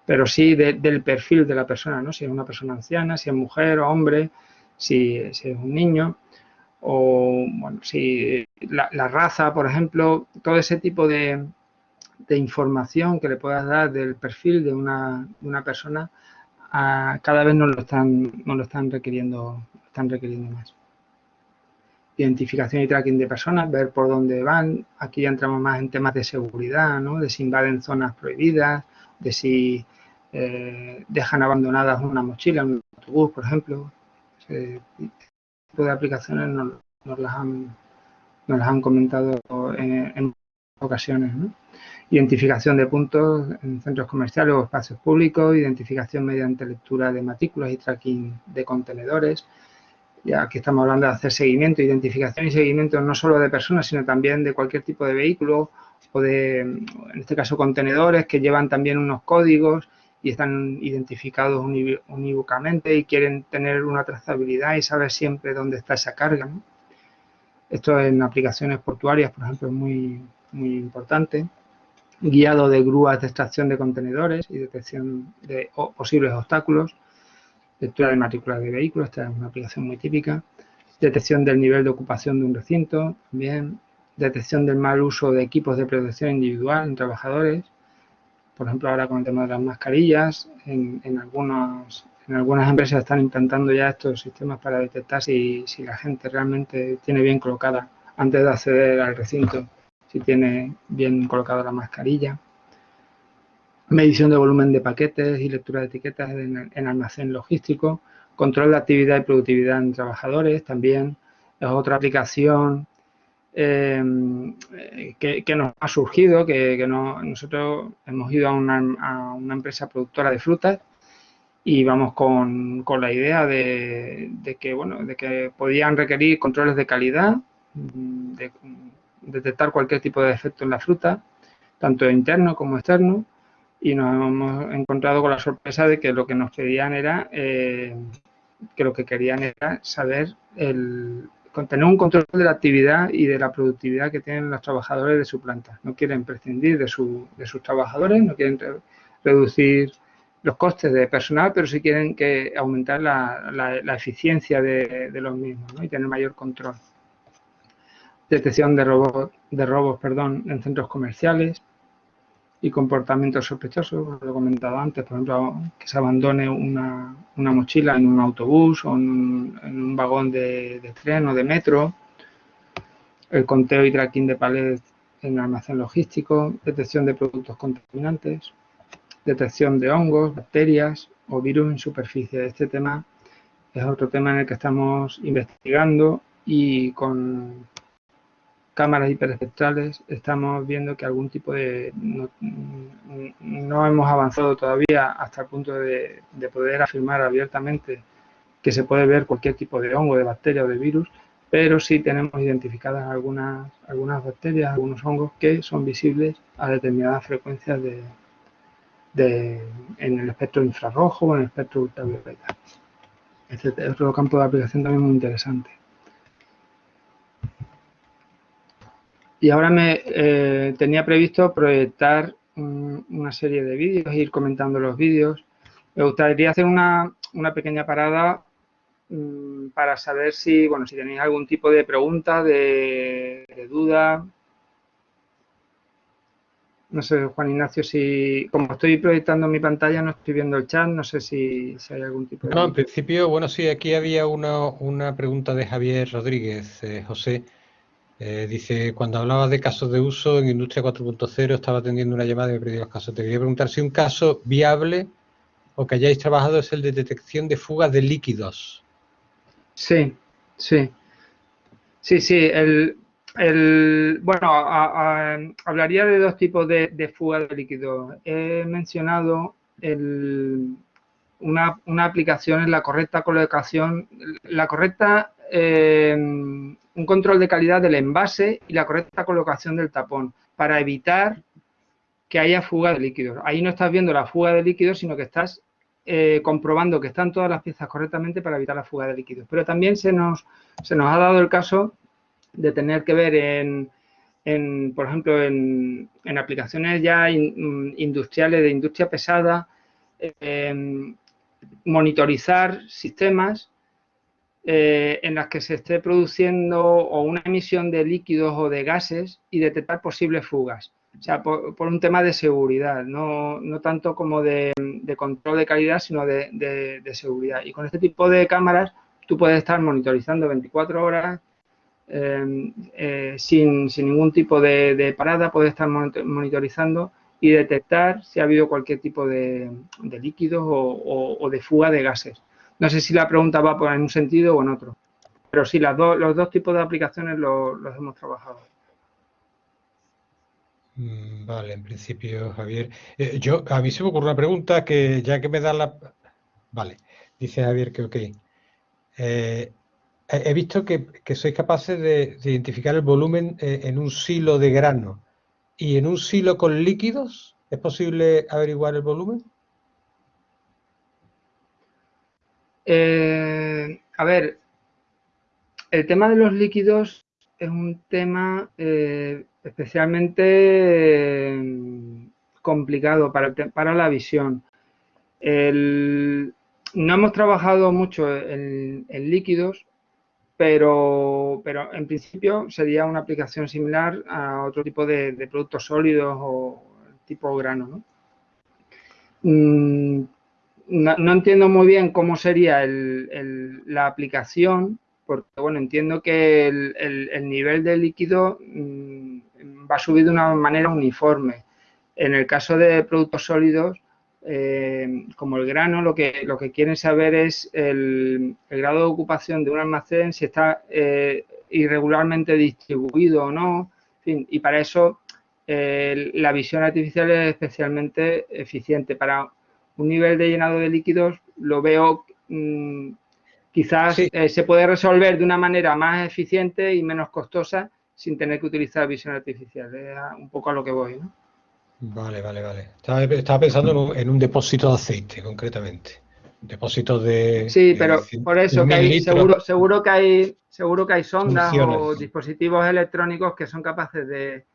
pero sí del perfil de la persona, ¿no? Si es una persona anciana, si es mujer o hombre, si, es un niño, o bueno, si la, raza, por ejemplo, todo ese tipo de, información que le puedas dar del perfil de una, persona, cada vez nos lo están, nos lo están requiriendo, están requiriendo más. Identificación y tracking de personas, ver por dónde van. Aquí ya entramos más en temas de seguridad, ¿no? De si invaden zonas prohibidas, de si eh, dejan abandonadas una mochila, un autobús, por ejemplo. Ese tipo de aplicaciones nos, las, han, nos las han comentado en, ocasiones. Identificación de puntos en centros comerciales o espacios públicos, identificación mediante lectura de matrículas y tracking de contenedores, Ya aquí estamos hablando de hacer seguimiento, identificación y seguimiento no solo de personas, sino también de cualquier tipo de vehículo o de, en este caso, contenedores que llevan también unos códigos y están identificados unívocamente y quieren tener una trazabilidad y saber siempre dónde está esa carga. Esto en aplicaciones portuarias, por ejemplo, es muy, muy importante. Guiado de grúas de extracción de contenedores y detección de posibles obstáculos. Lectura de matrícula de vehículos, esta es una aplicación muy típica. Detección del nivel de ocupación de un recinto, también. Detección del mal uso de equipos de protección individual en trabajadores por ejemplo, ahora con el tema de las mascarillas, en, algunas, empresas están implantando ya estos sistemas para detectar si, si la gente realmente tiene bien colocada, antes de acceder al recinto, si tiene bien colocada la mascarilla. Medición de volumen de paquetes y lectura de etiquetas en, en almacén logístico. Control de actividad y productividad en trabajadores también. Es otra aplicación Em, que, nos ha surgido, que, nosotros hemos ido a una, empresa productora de frutas y vamos con, la idea de, que, bueno, de que podían requerir controles de calidad, de, detectar cualquier tipo de defecto en la fruta, tanto interno como externo, y nos hemos encontrado con la sorpresa de que lo que nos pedían era, eh, que lo que querían era saber el, tener un control de la actividad y de la productividad que tienen los trabajadores de su planta. No quieren prescindir de, sus trabajadores, no quieren reducir los costes de personal, pero sí quieren que aumentar la, eficiencia de, los mismos y tener mayor control. Detección de, robos, de robos perdón, en centros comerciales, y comportamientos sospechosos, lo he comentado antes, por ejemplo, que se abandone una, mochila en un autobús o en un, vagón de, tren o de metro, el conteo y tracking de palets en almacén logístico, detección de productos contaminantes, detección de hongos, bacterias o virus en superficie. Este tema es otro tema en el que estamos investigando y con cámaras hiperespectrales estamos viendo que algún tipo de... No, hemos avanzado todavía hasta el punto de, poder afirmar abiertamente que se puede ver cualquier tipo de hongo, de bacteria o de virus, pero sí tenemos identificadas algunas, algunas bacterias, algunos hongos que son visibles a determinadas frecuencias de, de, en el espectro infrarrojo o en el espectro ultravioleta. Este es otro campo de aplicación también muy interesante. Y ahora me eh, tenía previsto proyectar una serie de vídeos, ir comentando los vídeos. Me gustaría hacer una, pequeña parada mm, para saber si, bueno, si tenéis algún tipo de pregunta, de, duda. No sé, Juan Ignacio, si como estoy proyectando mi pantalla, no estoy viendo el chat, no sé si, hay algún tipo de... No, en principio, bueno, sí, aquí había una, pregunta de Javier Rodríguez, eh, José. Eh, dice, cuando hablaba de casos de uso en Industria 4.0 estaba atendiendo una llamada y me perdí los casos. Te quería preguntar si un caso viable o que hayáis trabajado es el de detección de fugas de líquidos. Sí, sí. Sí, sí. El, bueno, hablaría de dos tipos de, de fugas de líquidos. He mencionado una, una aplicación en la correcta colocación, la correcta eh, un control de calidad del envase y la correcta colocación del tapón para evitar que haya fuga de líquidos. Ahí no estás viendo la fuga de líquidos, sino que estás eh, comprobando que están todas las piezas correctamente para evitar la fuga de líquidos. Pero también se nos, se nos ha dado el caso de tener que ver en, por ejemplo, en, aplicaciones ya mm, industriales, de industria pesada, eh, monitorizar sistemas eh, en las que se esté produciendo o una emisión de líquidos o de gases y detectar posibles fugas. O sea, por, un tema de seguridad, no, tanto como de, control de calidad, sino de, seguridad. Y con este tipo de cámaras tú puedes estar monitorizando 24 horas em, eh, sin, ningún tipo de, parada, puedes estar monitorizando y detectar si ha habido cualquier tipo de, líquidos o de fuga de gases. No sé si la pregunta va por en un sentido o en otro. Pero sí, las los dos tipos de aplicaciones los, hemos trabajado. Mm, vale, en principio, Javier. Eh, yo, a mí se me ocurre una pregunta que ya que me da la... Vale, dice Javier que ok. Eh, he visto que, sois capaces de, identificar el volumen eh, en un silo de grano. ¿Y en un silo con líquidos es posible averiguar el volumen? Eh, a ver, el tema de los líquidos es un tema eh, especialmente complicado para, para la visión. no hemos trabajado mucho en, líquidos, pero, pero, en principio sería una aplicación similar a otro tipo de, productos sólidos o tipo grano. Mm, ¿no? entiendo muy bien cómo sería la aplicación, porque bueno, entiendo que el, nivel de líquido mm, va a subir de una manera uniforme. En el caso de productos sólidos, eh, como el grano, lo que, lo que quieren saber es el, grado de ocupación de un almacén, si está eh, irregularmente distribuido o no, y para eso eh, la visión artificial es especialmente eficiente. Para un nivel de llenado de líquidos lo veo mm, quizás se puede resolver de una manera más eficiente y menos costosa sin tener que utilizar visión artificial. Es un poco a lo que voy, ¿no? Vale, vale, vale. Estaba, pensando en un, depósito de aceite, concretamente. Depósito de... Sí, pero por eso que hay, seguro, seguro que hay, seguro que hay sondas o dispositivos electrónicos que son capaces de,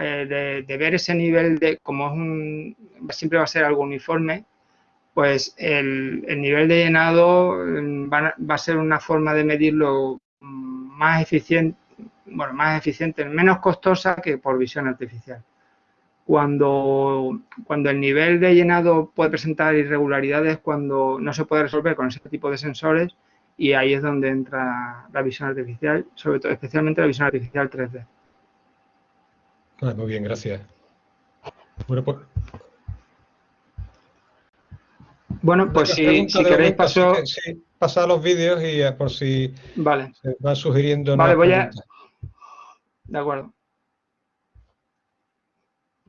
eh, de, ver ese nivel de, como es un, siempre va a ser algo uniforme, pues el, nivel de llenado mm, va, va, a ser una forma de medirlo mm, más eficiente, bueno, más eficiente, menos costosa que por visión artificial cuando, cuando el nivel de llenado puede presentar irregularidades, cuando no se puede resolver con ese tipo de sensores y ahí es donde entra la visión artificial, sobre todo especialmente la visión artificial 3D. Ah, muy bien, gracias. Bueno, pues, bueno, pues si, queréis paso... Sí, pasar los vídeos y eh, por si vale. se van sugiriendo... Vale, voy a... De acuerdo.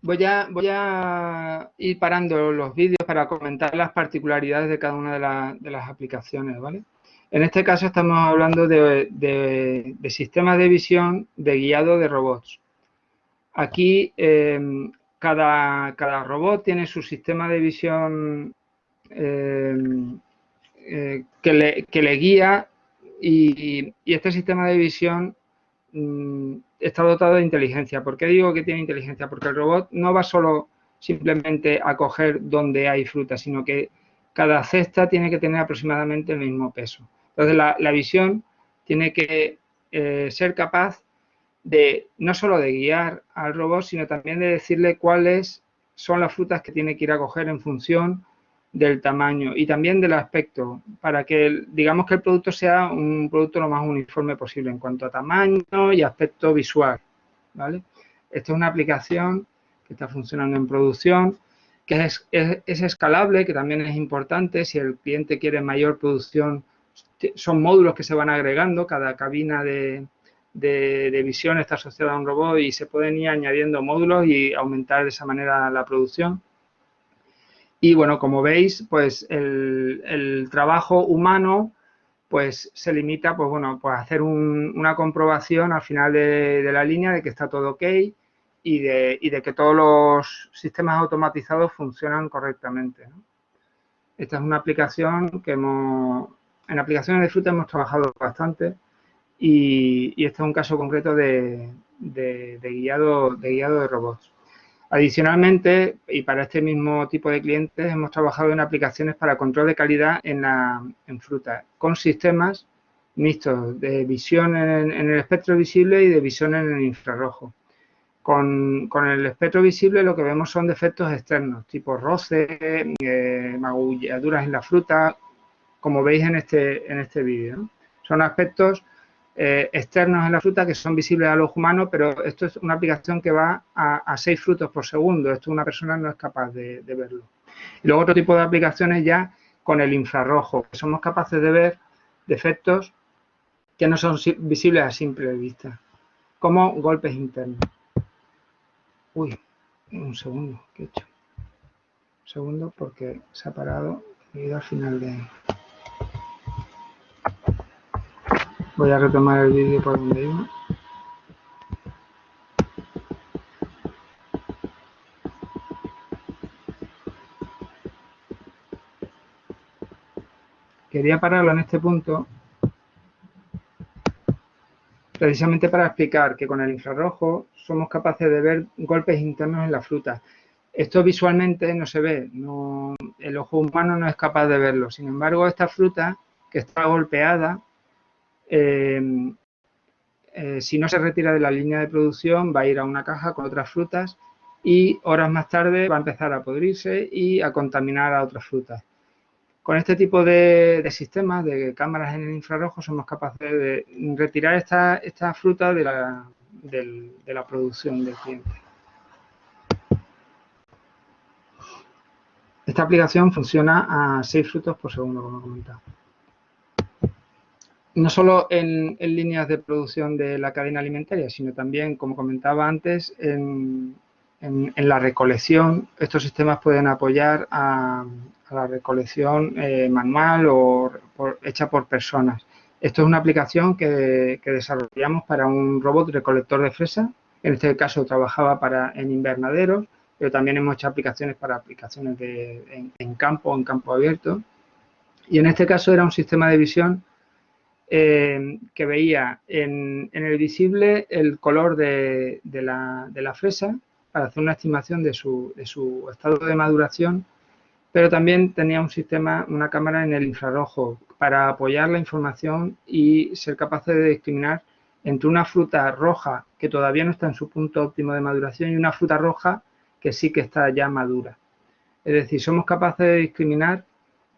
Voy a, voy a ir parando los vídeos para comentar las particularidades de cada una de, las aplicaciones, ¿vale? En este caso estamos hablando de, sistemas de visión de guiado de robots. Aquí eh, cada, cada, robot tiene su sistema de visión eh, eh, que, le, que, le, guía y, este sistema de visión mm, está dotado de inteligencia. ¿Por qué digo que tiene inteligencia? Porque el robot no va solo simplemente a coger donde hay fruta, sino que cada cesta tiene que tener aproximadamente el mismo peso. Entonces, la, visión tiene que eh, ser capaz no solo de guiar al robot, sino también de decirle cuáles son las frutas que tiene que ir a coger en función del tamaño y también del aspecto, para que digamos que el producto sea un producto lo más uniforme posible en cuanto a tamaño y aspecto visual. ¿vale? Esta es una aplicación que está funcionando en producción, que es, escalable, que también es importante. Si el cliente quiere mayor producción, son módulos que se van agregando, cada cabina de, de, visión está asociada a un robot y se pueden ir añadiendo módulos y aumentar de esa manera la producción. Y bueno, como veis, pues el, trabajo humano pues se limita pues bueno, pues a hacer una comprobación al final de, la línea de que está todo ok y de, y de, que todos los sistemas automatizados funcionan correctamente. Esta es una aplicación que hemos, en aplicaciones de fruta hemos trabajado bastante y, y este es un caso concreto de, guiado, de robots. Adicionalmente, y para este mismo tipo de clientes, hemos trabajado en aplicaciones para control de calidad en, la, fruta, con sistemas mixtos de visión en, el espectro visible y de visión en el infrarrojo. Con, el espectro visible lo que vemos son defectos externos, tipo roce, eh, magulladuras en la fruta, como veis en este, en este vídeo. Son aspectos eh, externos en la fruta que son visibles al ojo humano, pero esto es una aplicación que va a, 6 frutos por segundo. Esto una persona no es capaz de, verlo. Y luego otro tipo de aplicaciones ya con el infrarrojo, que somos capaces de ver defectos que no son visibles a simple vista, como golpes internos. Uy, un segundo, ¿qué he hecho? Un segundo porque se ha parado y he ido al final de... Voy a retomar el vídeo por donde iba. Quería pararlo en este punto precisamente para explicar que con el infrarrojo somos capaces de ver golpes internos en la fruta. Esto visualmente no se ve, el ojo humano no es capaz de verlo. Sin embargo, esta fruta que está golpeada, eh, eh, si no se retira de la línea de producción, va a ir a una caja con otras frutas y horas más tarde va a empezar a podrirse y a contaminar a otras frutas. Con este tipo de, sistemas, de cámaras en el infrarrojo, somos capaces de retirar esta, esta fruta de la, de la producción del cliente. Esta aplicación funciona a 6 frutos por segundo, como he comentado. No solo en, líneas de producción de la cadena alimentaria, sino también, como comentaba antes, en, en, la recolección. Estos sistemas pueden apoyar a, la recolección eh, manual o hecha por personas. Esto es una aplicación que, desarrollamos para un robot recolector de fresa. En este caso trabajaba para, en invernaderos, pero también hemos hecho aplicaciones para aplicaciones de, en, campo en campo abierto. Y en este caso era un sistema de visión eh, que veía en, el visible el color de, la, fresa para hacer una estimación de su, de su estado de maduración pero también tenía un sistema, una cámara en el infrarrojo para apoyar la información y ser capaces de discriminar entre una fruta roja que todavía no está en su punto óptimo de maduración y una fruta roja que sí que está ya madura. Es decir, somos capaces de discriminar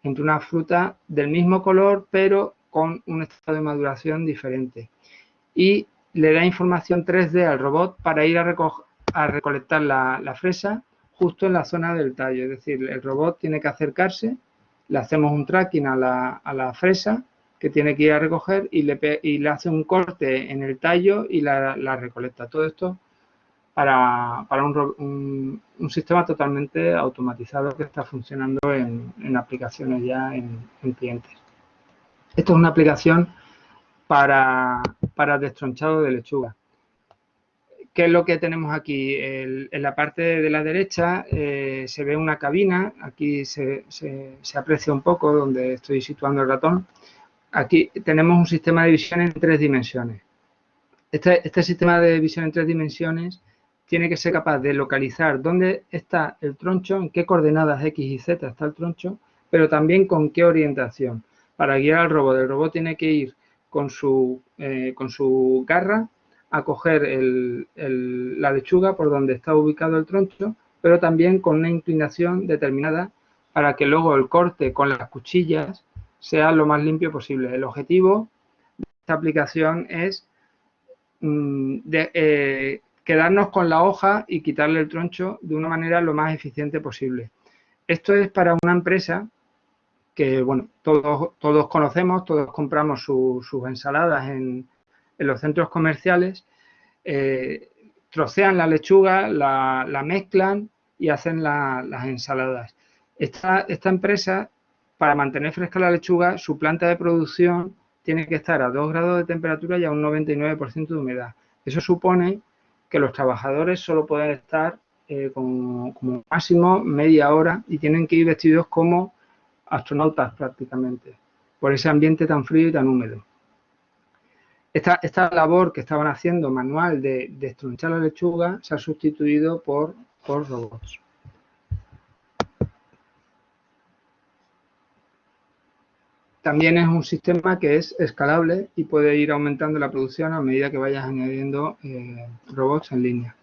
entre una fruta del mismo color pero con un estado de maduración diferente. Y le da información 3D al robot para ir a, a recolectar la, la fresa justo en la zona del tallo. Es decir, el robot tiene que acercarse, le hacemos un tracking a la, fresa que tiene que ir a recoger y le, y le hace un corte en el tallo y la, recolecta. Todo esto para, un, sistema totalmente automatizado que está funcionando en, aplicaciones ya en, clientes. Esto es una aplicación para, para destronchado de lechuga. ¿Qué es lo que tenemos aquí? en la parte de la derecha eh, se ve una cabina, aquí se, aprecia un poco donde estoy situando el ratón. Aquí tenemos un sistema de visión en tres dimensiones. Este, este, sistema de visión en tres dimensiones tiene que ser capaz de localizar dónde está el troncho, en qué coordenadas X y Z está el troncho, pero también con qué orientación. Para guiar al robot, el robot tiene que ir con su, eh, con su garra a coger la lechuga por donde está ubicado el troncho, pero también con una inclinación determinada para que luego el corte con las cuchillas sea lo más limpio posible. El objetivo de esta aplicación es mm, eh, quedarnos con la hoja y quitarle el troncho de una manera lo más eficiente posible. Esto es para una empresa que, bueno, todos, todos conocemos, todos compramos sus ensaladas en, en los centros comerciales, eh, trocean la lechuga, la, mezclan y hacen las ensaladas. Esta, esta empresa, para mantener fresca la lechuga, su planta de producción tiene que estar a 2 grados de temperatura y a un 99% de humedad. Eso supone que los trabajadores solo pueden estar eh, como, como, máximo media hora y tienen que ir vestidos como astronautas prácticamente, por ese ambiente tan frío y tan húmedo. Esta, labor que estaban haciendo manual de, de estronchar la lechuga se ha sustituido por, por robots. También es un sistema que es escalable y puede ir aumentando la producción a medida que vayas añadiendo eh, robots en línea.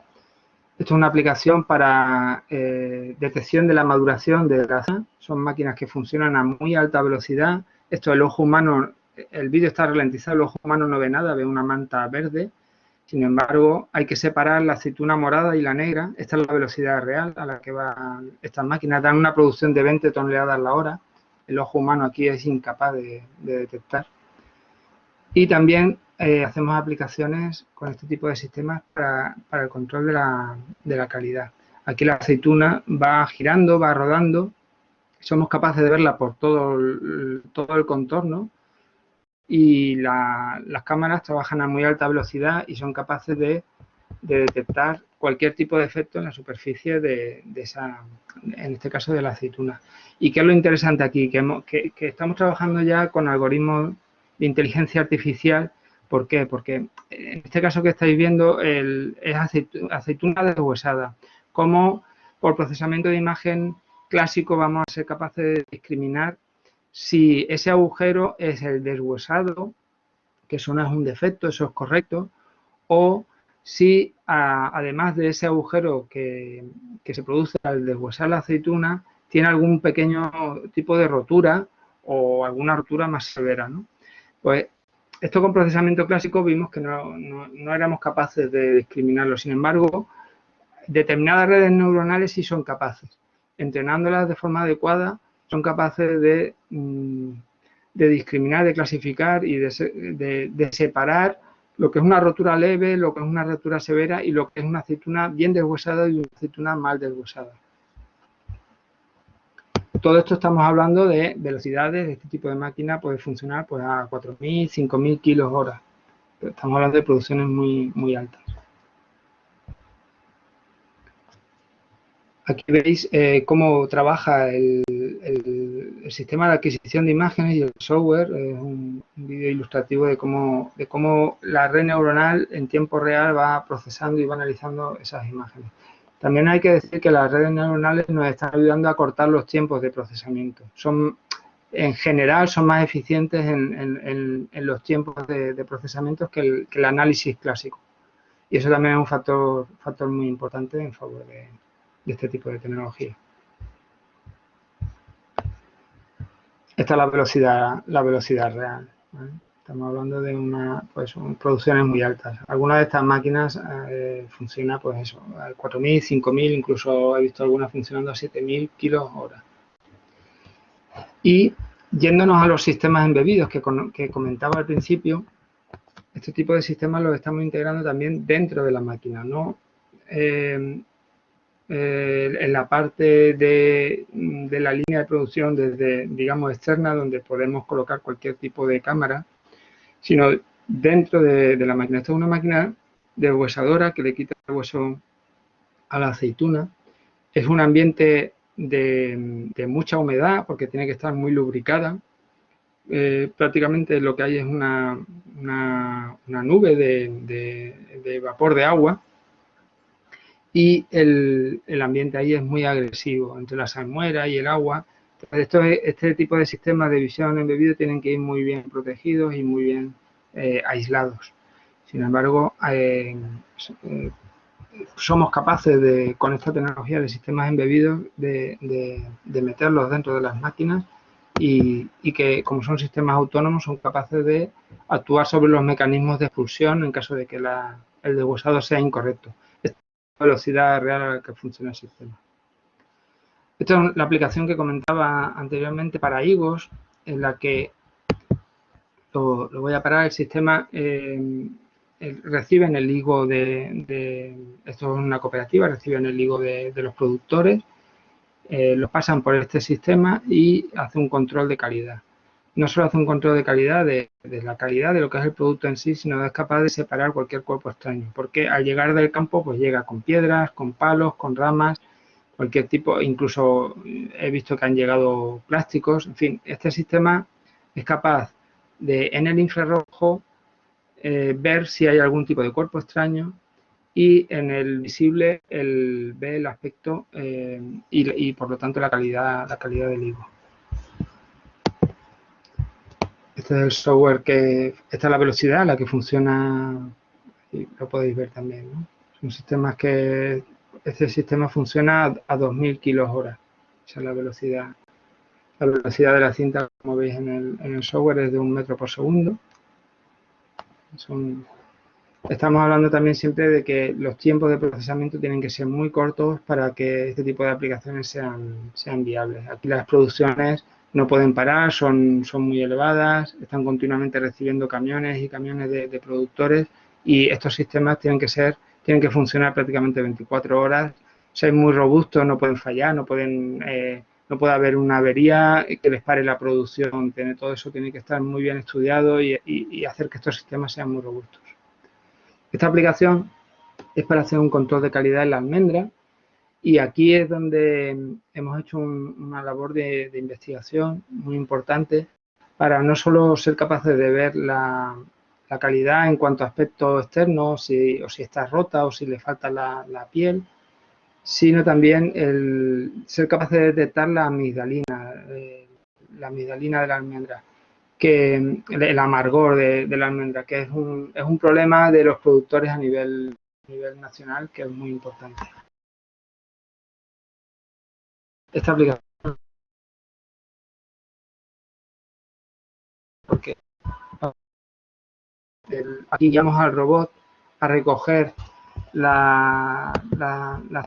Esto es una aplicación para eh, detección de la maduración de grasa. Son máquinas que funcionan a muy alta velocidad. Esto el ojo humano el vídeo está ralentizado, el ojo humano no ve nada, ve una manta verde. Sin embargo, hay que separar la aceituna morada y la negra. Esta es la velocidad real a la que van estas máquinas. Dan una producción de 20 toneladas a la hora. El ojo humano aquí es incapaz de, detectar. Y también eh, hacemos aplicaciones con este tipo de sistemas para, el control de la, de la calidad. Aquí la aceituna va girando, va rodando. Somos capaces de verla por todo el contorno y las cámaras trabajan a muy alta velocidad y son capaces de, detectar cualquier tipo de efecto en la superficie de, esa, en este caso de la aceituna. ¿Y qué es lo interesante aquí? Que, estamos trabajando ya con algoritmos de inteligencia artificial. ¿Por qué? Porque en este caso que estáis viendo es aceituna deshuesada. Como por procesamiento de imagen clásico vamos a ser capaces de discriminar si ese agujero es el deshuesado, que eso no es un defecto, eso es correcto, o si además de ese agujero que, se produce al deshuesar la aceituna, tiene algún pequeño tipo de rotura o alguna rotura más severa. Pues esto con procesamiento clásico vimos que no, no éramos capaces de discriminarlo. Sin embargo, determinadas redes neuronales sí son capaces. Entrenándolas de forma adecuada, son capaces de, mm, de discriminar, de clasificar y de, separar lo que es una rotura leve, lo que es una rotura severa y lo que es una aceituna bien deshuesada y una aceituna mal deshuesada. Todo esto estamos hablando de velocidades, de este tipo de máquina puede funcionar pues, a 4.000, 5.000 kilos hora. Estamos hablando de producciones muy, muy altas. Aquí veis eh, cómo trabaja el, sistema de adquisición de imágenes y el software. Es un, vídeo ilustrativo de cómo, de cómo la red neuronal en tiempo real va procesando y va analizando esas imágenes. También hay que decir que las redes neuronales nos están ayudando a cortar los tiempos de procesamiento. Son, en general, son más eficientes en, los tiempos de, procesamiento que el, análisis clásico. Y eso también es un factor, muy importante en favor de, de este tipo de tecnología. Esta es la velocidad, la velocidad real. Estamos hablando de una, pues, producciones muy altas. Algunas de estas máquinas eh, funcionan, pues eso, a 4.000, 5.000, incluso he visto algunas funcionando a 7.000 kilos hora. Y yéndonos a los sistemas embebidos que, que comentaba al principio, este tipo de sistemas los estamos integrando también dentro de la máquina, no eh, eh, en la parte de, la línea de producción desde, digamos, externa, donde podemos colocar cualquier tipo de cámara, sino dentro de, la máquina. Esta es una máquina de huesadora que le quita el hueso a la aceituna. Es un ambiente de, mucha humedad porque tiene que estar muy lubricada. Eh, prácticamente lo que hay es una, una, nube de vapor de agua y el, ambiente ahí es muy agresivo, entre la salmuera y el agua. Esto, este tipo de sistemas de visión embebido tienen que ir muy bien protegidos y muy bien eh, aislados. Sin embargo, eh, somos capaces de, con esta tecnología de sistemas embebidos, de, meterlos dentro de las máquinas y, que, como son sistemas autónomos, son capaces de actuar sobre los mecanismos de expulsión en caso de que el deshuesado sea incorrecto velocidad real a la que funciona el sistema. Esta es la aplicación que comentaba anteriormente para higos, en la que lo, voy a parar, el sistema eh, recibe en el higo de, esto es una cooperativa, reciben el higo de, los productores, eh, pasan por este sistema y hace un control de calidad no solo hace un control de calidad, de, la calidad de lo que es el producto en sí, sino es capaz de separar cualquier cuerpo extraño. Porque al llegar del campo, pues llega con piedras, con palos, con ramas, cualquier tipo, incluso he visto que han llegado plásticos, en fin, este sistema es capaz de en el infrarrojo eh, ver si hay algún tipo de cuerpo extraño y en el visible el, ve el aspecto eh, y, y, por lo tanto la calidad, la calidad del higo. Este es el software que, esta es la velocidad a la que funciona, y lo podéis ver también, ¿no? Son sistemas que, este sistema funciona a, 2000 kilos hora, esa es la velocidad. La velocidad de la cinta, como veis en el, en el software, es de un metro por segundo. estamos hablando también siempre de que los tiempos de procesamiento tienen que ser muy cortos para que este tipo de aplicaciones sean, sean viables. Aquí las producciones no pueden parar, son, son muy elevadas, están continuamente recibiendo camiones y camiones de, productores y estos sistemas tienen que ser, tienen que funcionar prácticamente 24 horas, ser muy robustos, no pueden fallar, no pueden eh, no puede haber una avería que les pare la producción. Tiene, todo eso tiene que estar muy bien estudiado y, hacer que estos sistemas sean muy robustos. Esta aplicación es para hacer un control de calidad en la almendra y aquí es donde hemos hecho una labor de, investigación muy importante para no solo ser capaces de ver la, calidad en cuanto a aspectos externos, si, o si está rota o si le falta la, la piel, sino también el ser capaz de detectar la amigdalina, eh, la amigdalina de la almendra, que el amargor de, la almendra, que es un, es un, problema de los productores a nivel, nivel nacional que es muy importante. Esta aplicación aquí llamamos al robot a recoger las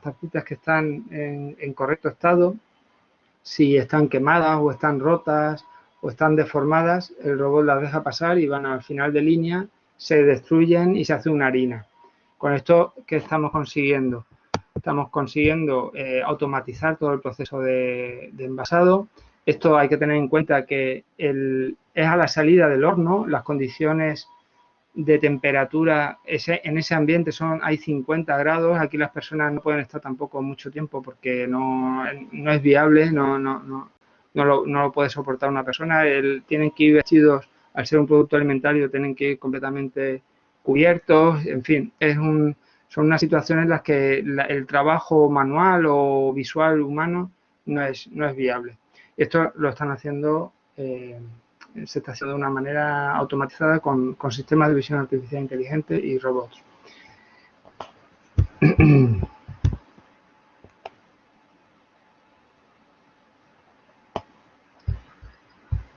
tapitas que están en, correcto estado, si están quemadas o están rotas o están deformadas, el robot las deja pasar y van al final de línea, se destruyen y se hace una harina. Con esto, ¿qué estamos consiguiendo? Estamos consiguiendo eh, automatizar todo el proceso de, envasado. Esto hay que tener en cuenta que es a la salida del horno, las condiciones de temperatura, ese, en ese ambiente son hay 50 grados, aquí las personas no pueden estar tampoco mucho tiempo porque no, no es viable, no, no, no, no, lo, no lo puede soportar una persona, el, tienen que ir vestidos, al ser un producto alimentario, tienen que ir completamente cubiertos, en fin, es un, son unas situaciones en las que el trabajo manual o visual humano no es, no es viable. Esto lo están haciendo eh, se está haciendo de una manera automatizada con, sistemas de visión artificial inteligente y robots.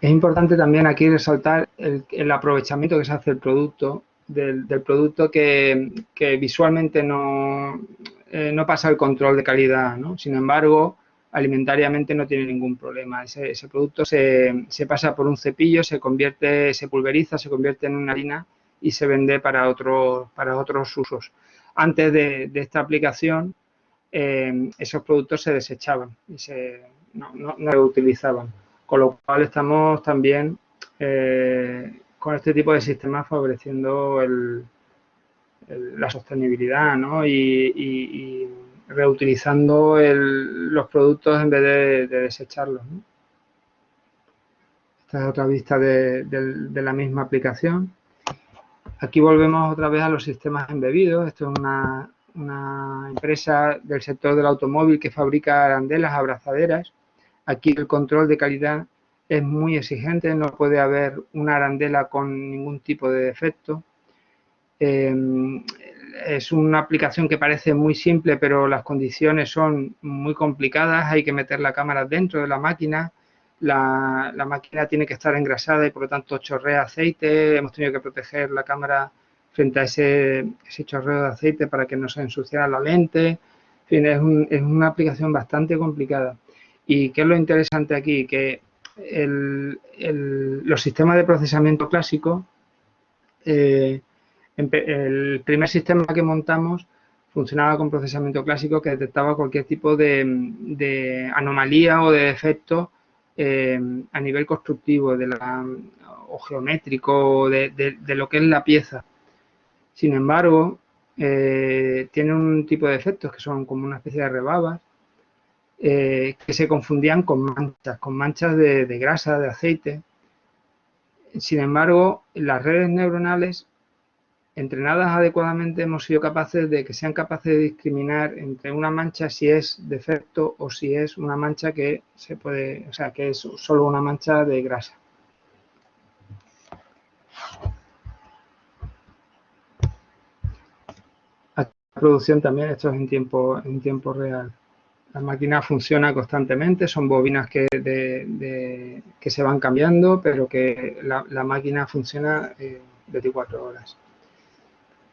Es importante también aquí resaltar el, aprovechamiento que se hace del producto, del, producto que, visualmente no, eh, no pasa el control de calidad. ¿no? Sin embargo, alimentariamente no tiene ningún problema. Ese, producto se, pasa por un cepillo, se convierte, se pulveriza, se convierte en una harina y se vende para, otros para otros usos. Antes de, esta aplicación, eh, esos productos se desechaban y se, no, no, no utilizaban. Con lo cual estamos también eh, con este tipo de sistemas favoreciendo la sostenibilidad ¿no? y reutilizando los productos en vez de, desecharlos. Esta es otra vista de, la misma aplicación. Aquí volvemos otra vez a los sistemas embebidos. Esto es una, empresa del sector del automóvil que fabrica arandelas, abrazaderas. Aquí el control de calidad es muy exigente, no puede haber una arandela con ningún tipo de defecto. Eh, es una aplicación que parece muy simple, pero las condiciones son muy complicadas. Hay que meter la cámara dentro de la máquina. La, máquina tiene que estar engrasada y por lo tanto chorrea aceite. Hemos tenido que proteger la cámara frente a ese, chorreo de aceite para que no se ensuciara la lente. En fin, es, una aplicación bastante complicada. ¿Y qué es lo interesante aquí? Que los sistemas de procesamiento clásico eh, el primer sistema que montamos funcionaba con procesamiento clásico que detectaba cualquier tipo de, anomalía o de defecto eh, a nivel constructivo de o geométrico de, lo que es la pieza. Sin embargo, eh, tiene un tipo de efectos que son como una especie de rebabas eh, que se confundían con manchas, con manchas de grasa, de aceite. Sin embargo, las redes neuronales entrenadas adecuadamente hemos sido capaces de que sean capaces de discriminar entre una mancha si es defecto o si es una mancha que se puede, o sea, que es solo una mancha de grasa. La producción también, esto es en tiempo, en tiempo real. La máquina funciona constantemente, son bobinas que, que se van cambiando, pero que la, máquina funciona 24 eh, horas.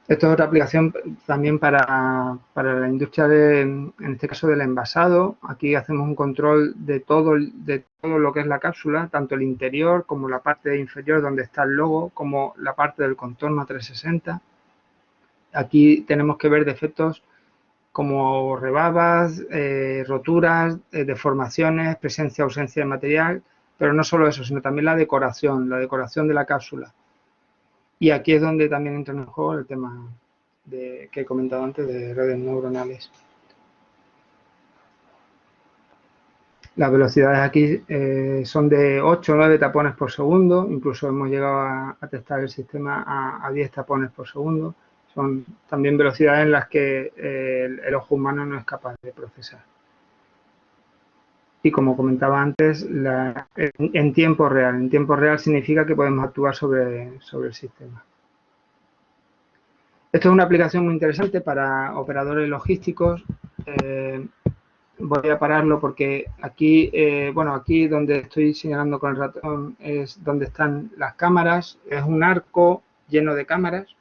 Esto es otra aplicación también para, la industria, de, en este caso del envasado. Aquí hacemos un control de todo, de todo lo que es la cápsula, tanto el interior como la parte inferior donde está el logo, como la parte del contorno 360. Aquí tenemos que ver defectos como rebabas, eh, roturas, eh, deformaciones, presencia ausencia de material, pero no solo eso, sino también la decoración, la decoración de la cápsula. Y aquí es donde también entra en juego el tema que he comentado antes de redes neuronales. Las velocidades aquí eh, son de 8 o 9 tapones por segundo, incluso hemos llegado a, testar el sistema a, 10 tapones por segundo. Son también velocidades en las que eh, el, ojo humano no es capaz de procesar. Y como comentaba antes, en, tiempo real. En tiempo real significa que podemos actuar sobre, sobre el sistema. Esto es una aplicación muy interesante para operadores logísticos. Eh, voy a pararlo porque aquí, eh, bueno, aquí donde estoy señalando con el ratón es donde están las cámaras, es un arco lleno de cámaras.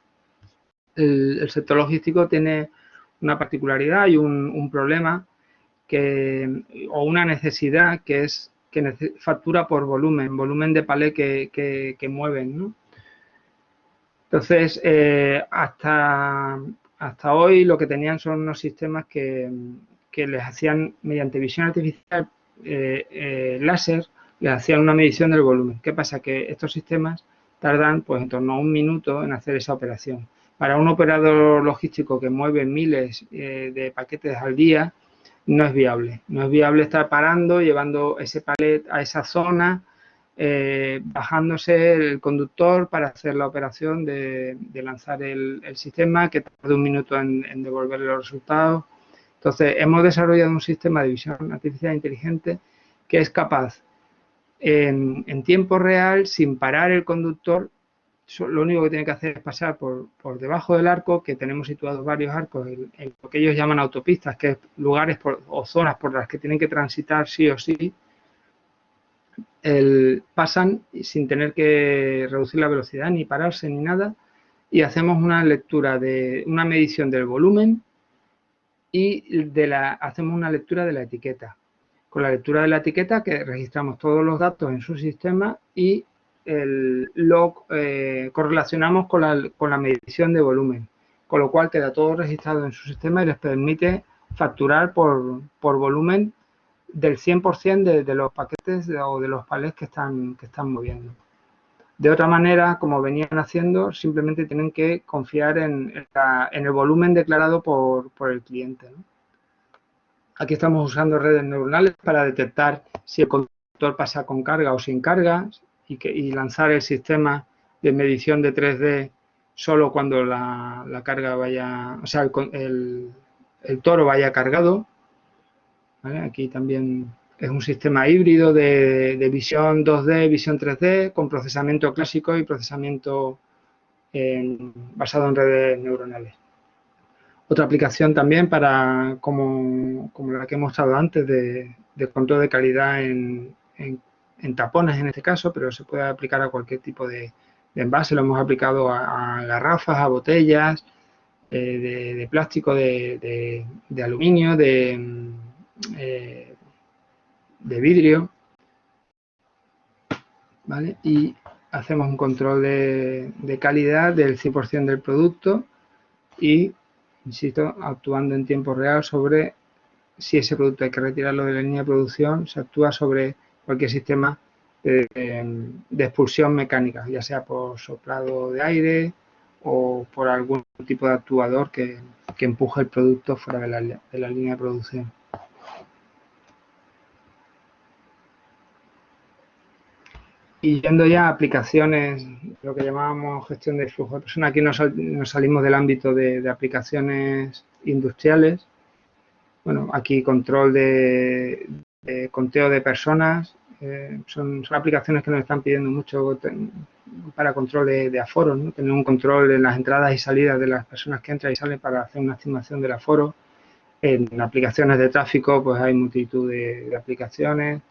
El, sector logístico tiene una particularidad y un, problema o una necesidad que es que factura por volumen, volumen de palé que, mueven, Entonces, eh, hasta, hasta hoy lo que tenían son unos sistemas que, que les hacían, mediante visión artificial eh, eh, láser, les hacían una medición del volumen. ¿Qué pasa? Que estos sistemas tardan pues en torno a un minuto en hacer esa operación. Para un operador logístico que mueve miles de paquetes al día, no es viable. No es viable estar parando, llevando ese palet a esa zona, bajándose el conductor para hacer la operación de, lanzar el, sistema, que tarda un minuto en, en devolverle los resultados. Entonces, hemos desarrollado un sistema de visión artificial inteligente que es capaz en, tiempo real, sin parar el conductor, lo único que tiene que hacer es pasar por, debajo del arco, que tenemos situados varios arcos en, lo que ellos llaman autopistas, que es lugares o zonas por las que tienen que transitar sí o sí, pasan sin tener que reducir la velocidad, ni pararse, ni nada, y hacemos una lectura de una medición del volumen y de la, hacemos una lectura de la etiqueta. Con la lectura de la etiqueta que registramos todos los datos en su sistema y el, lo eh, correlacionamos con la, con la medición de volumen, con lo cual queda todo registrado en su sistema y les permite facturar por, por volumen del 100% de, de, los paquetes o de los palés que están, que están moviendo. De otra manera, como venían haciendo, simplemente tienen que confiar en, el volumen declarado por, el cliente. Aquí estamos usando redes neuronales para detectar si el conductor pasa con carga o sin carga y, lanzar el sistema de medición de 3D solo cuando la, carga vaya, o sea, el, toro vaya cargado. Aquí también es un sistema híbrido de, visión 2D, visión 3D, con procesamiento clásico y procesamiento basado en redes neuronales. Otra aplicación también para, como, la que hemos mostrado antes, de, control de calidad en, tapones en este caso, pero se puede aplicar a cualquier tipo de, envase. Lo hemos aplicado a, garrafas, a botellas, eh, de, plástico, de, aluminio, de... Eh, de vidrio, ¿vale? Y hacemos un control de, calidad del 100% del producto y, insisto, actuando en tiempo real sobre si ese producto hay que retirarlo de la línea de producción, se actúa sobre cualquier sistema de, expulsión mecánica, ya sea por soplado de aire o por algún tipo de actuador que, que empuje el producto fuera de la línea de producción. Y yendo ya a aplicaciones, lo que llamábamos gestión de flujo de personas, aquí nos, salimos del ámbito de, aplicaciones industriales. Bueno, aquí control de, conteo de personas, eh, son, aplicaciones que nos están pidiendo mucho para control de, aforo, ¿no? tener un control en las entradas y salidas de las personas que entran y salen para hacer una estimación del aforo. En aplicaciones de tráfico, pues hay multitud de aplicaciones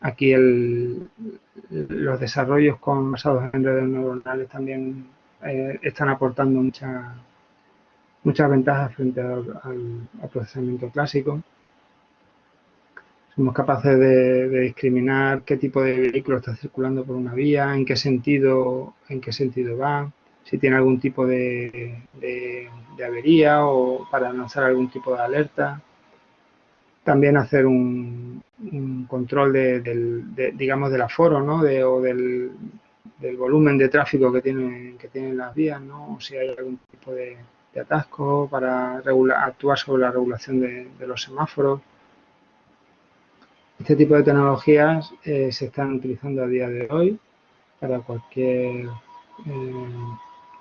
Aquí los desarrollos con, basados en redes neuronales también eh, están aportando muchas ventajas frente al, procesamiento clásico. Somos capaces de, discriminar qué tipo de vehículo está circulando por una vía, en qué sentido, en qué sentido va, si tiene algún tipo de, avería o para lanzar algún tipo de alerta. También hacer un, control del, digamos, del aforo ¿no? o del, volumen de tráfico que tienen, que tienen las vías, ¿no? o si hay algún tipo de, atasco para actuar sobre la regulación de, los semáforos. Este tipo de tecnologías eh, se están utilizando a día de hoy para cualquier eh,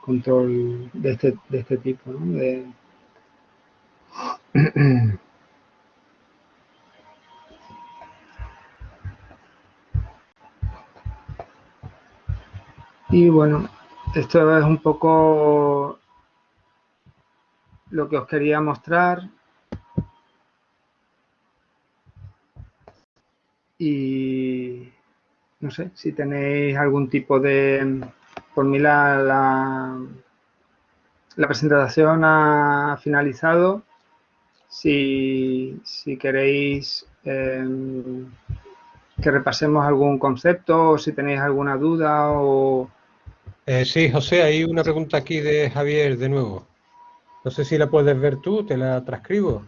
control de este, de este tipo. ¿no? y bueno, esto es un poco lo que os quería mostrar. Y no sé si tenéis algún tipo de... Por mí la, la, presentación ha finalizado. Si, queréis em, que repasemos algún concepto o si tenéis alguna duda o... Eh, sí, José, hay una pregunta aquí de Javier de nuevo. No sé si la puedes ver tú, te la transcribo.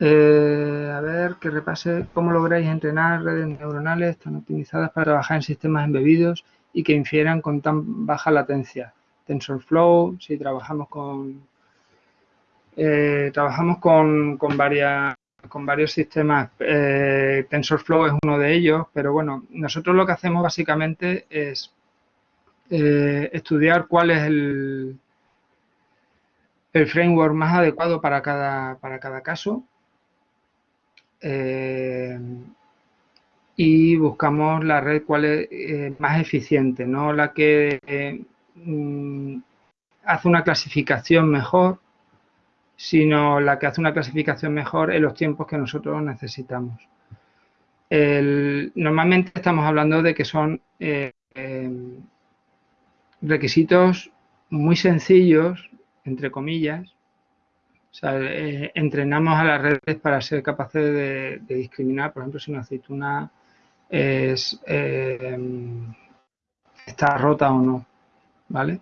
Eh, a ver, que repase cómo lográis entrenar redes neuronales tan optimizadas para trabajar en sistemas embebidos y que infieran con tan baja latencia. TensorFlow, si trabajamos con eh, trabajamos con, con, varias, con varios sistemas. Eh, TensorFlow es uno de ellos, pero bueno, nosotros lo que hacemos básicamente es estudiar cuál es el, el framework más adecuado para cada, para cada caso eh, y buscamos la red cuál es eh, más eficiente, no la que mm, hace una clasificación mejor, sino la que hace una clasificación mejor en los tiempos que nosotros necesitamos. normalmente estamos hablando de que son eh, requisitos muy sencillos, entre comillas, o sea, eh, entrenamos a las redes para ser capaces de, discriminar, por ejemplo, si una aceituna eh, está rota o no, ¿vale?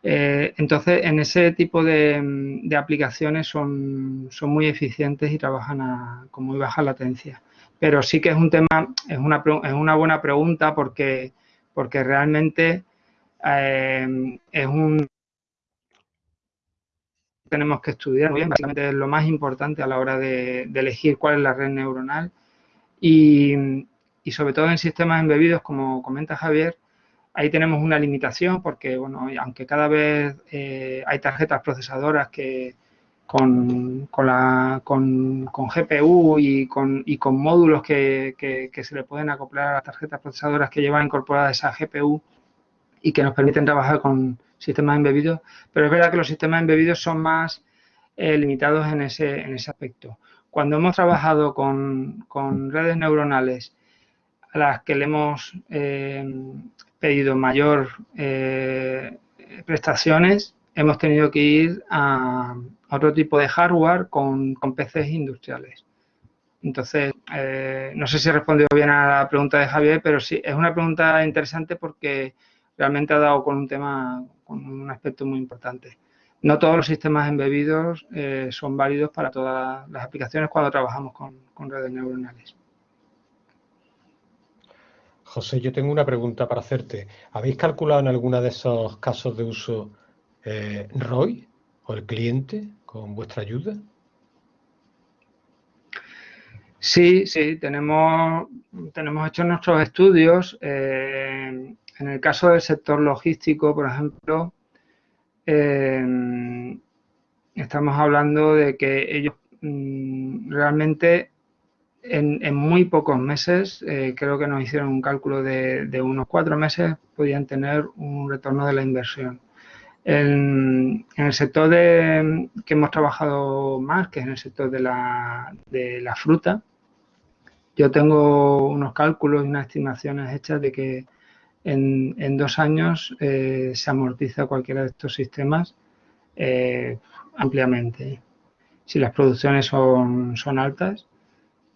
Eh, entonces, en ese tipo de, aplicaciones son, son, muy eficientes y trabajan con muy baja latencia. Pero sí que es un tema, es una, es una buena pregunta porque, porque realmente es un tenemos que estudiar bien, básicamente es lo más importante a la hora de, elegir cuál es la red neuronal. Y, sobre todo en sistemas embebidos, como comenta Javier, ahí tenemos una limitación porque, bueno, aunque cada vez eh, hay tarjetas procesadoras que con, la, con, GPU y con, y con módulos que, que, se le pueden acoplar a las tarjetas procesadoras que llevan incorporadas esa GPU y que nos permiten trabajar con, sistemas embebidos, pero es verdad que los sistemas embebidos son más eh, limitados en ese, en ese aspecto. Cuando hemos trabajado con, redes neuronales a las que le hemos eh, pedido mayor eh, prestaciones, hemos tenido que ir a, otro tipo de hardware con, con PCs industriales. Entonces, no sé si he respondido bien a la pregunta de Javier, pero sí, es una pregunta interesante porque realmente ha dado con un tema, con un aspecto muy importante. No todos los sistemas embebidos eh, son válidos para todas las aplicaciones cuando trabajamos con, redes neuronales. José, yo tengo una pregunta para hacerte. ¿Habéis calculado en alguno de esos casos de uso eh, ROI o el cliente con vuestra ayuda? Sí, sí, tenemos, tenemos hecho nuestros estudios. Eh, en el caso del sector logístico, por ejemplo, eh, estamos hablando de que ellos mm, realmente en, muy pocos meses, eh, creo que nos hicieron un cálculo de, unos cuatro meses, podían tener un retorno de la inversión. En, el sector de, que hemos trabajado más, que es en el sector de la fruta, yo tengo unos cálculos y unas estimaciones hechas de que en, dos años eh, se amortiza cualquiera de estos sistemas eh, ampliamente. Si las producciones son, altas,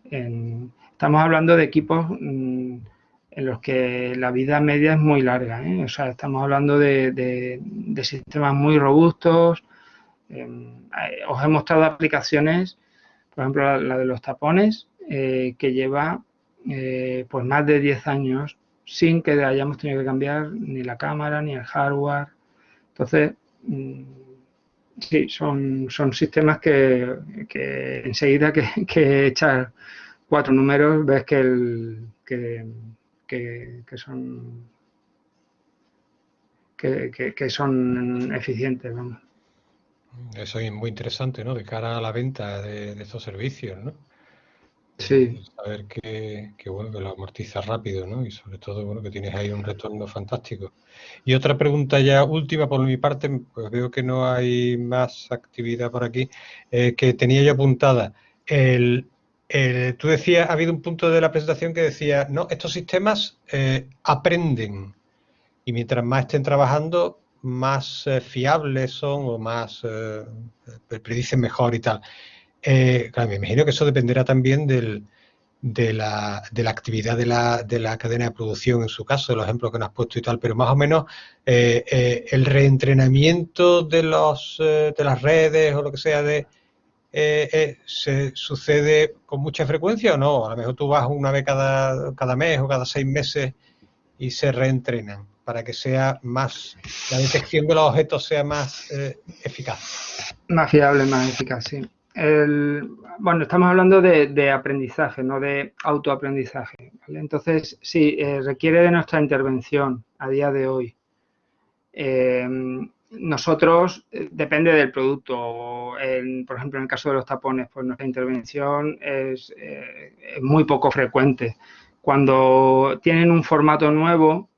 estamos hablando de equipos mm, en los que la vida media es muy larga. ¿eh? O sea, estamos hablando de, sistemas muy robustos. Em, os he mostrado aplicaciones, por ejemplo, la, de los tapones, que lleva pues más de 10 años sin que hayamos tenido que cambiar ni la cámara ni el hardware. Entonces, mm, sí, son, son sistemas que, enseguida que, que echas cuatro números ves que, el, que, que, son que, son eficientes. Eso es muy interesante, ¿no? De cara a la venta de, estos servicios, ¿no? Sí. Saber que, que, bueno, que lo amortiza rápido, ¿no? Y sobre todo, bueno, que tienes ahí un retorno fantástico. Y otra pregunta ya última por mi parte, pues veo que no hay más actividad por aquí, eh, que tenía yo apuntada. El, tú decías, ha habido un punto de la presentación que decía, no, estos sistemas eh, aprenden y mientras más estén trabajando, más eh, fiables son o más predicen mejor y tal. Claro, me imagino que eso dependerá también del, de, la, de, la, actividad de la, de la, cadena de producción, en su caso, los ejemplos que nos has puesto y tal, pero más o menos el reentrenamiento de, los, de las redes o lo que sea de eh, eh, ¿se sucede con mucha frecuencia o no? A lo mejor tú vas una vez cada, mes o cada seis meses y se reentrenan para que sea más, la detección de los objetos sea más eh, eficaz. Más fiable, más eficaz, sí. Bueno, estamos hablando de, aprendizaje, no de autoaprendizaje. Entonces, sí, requiere de nuestra intervención a día de hoy nosotros, eh, depende del producto. por ejemplo, en el caso de los tapones, pues nuestra intervención es, eh, muy poco frecuente. Cuando tienen un formato nuevo,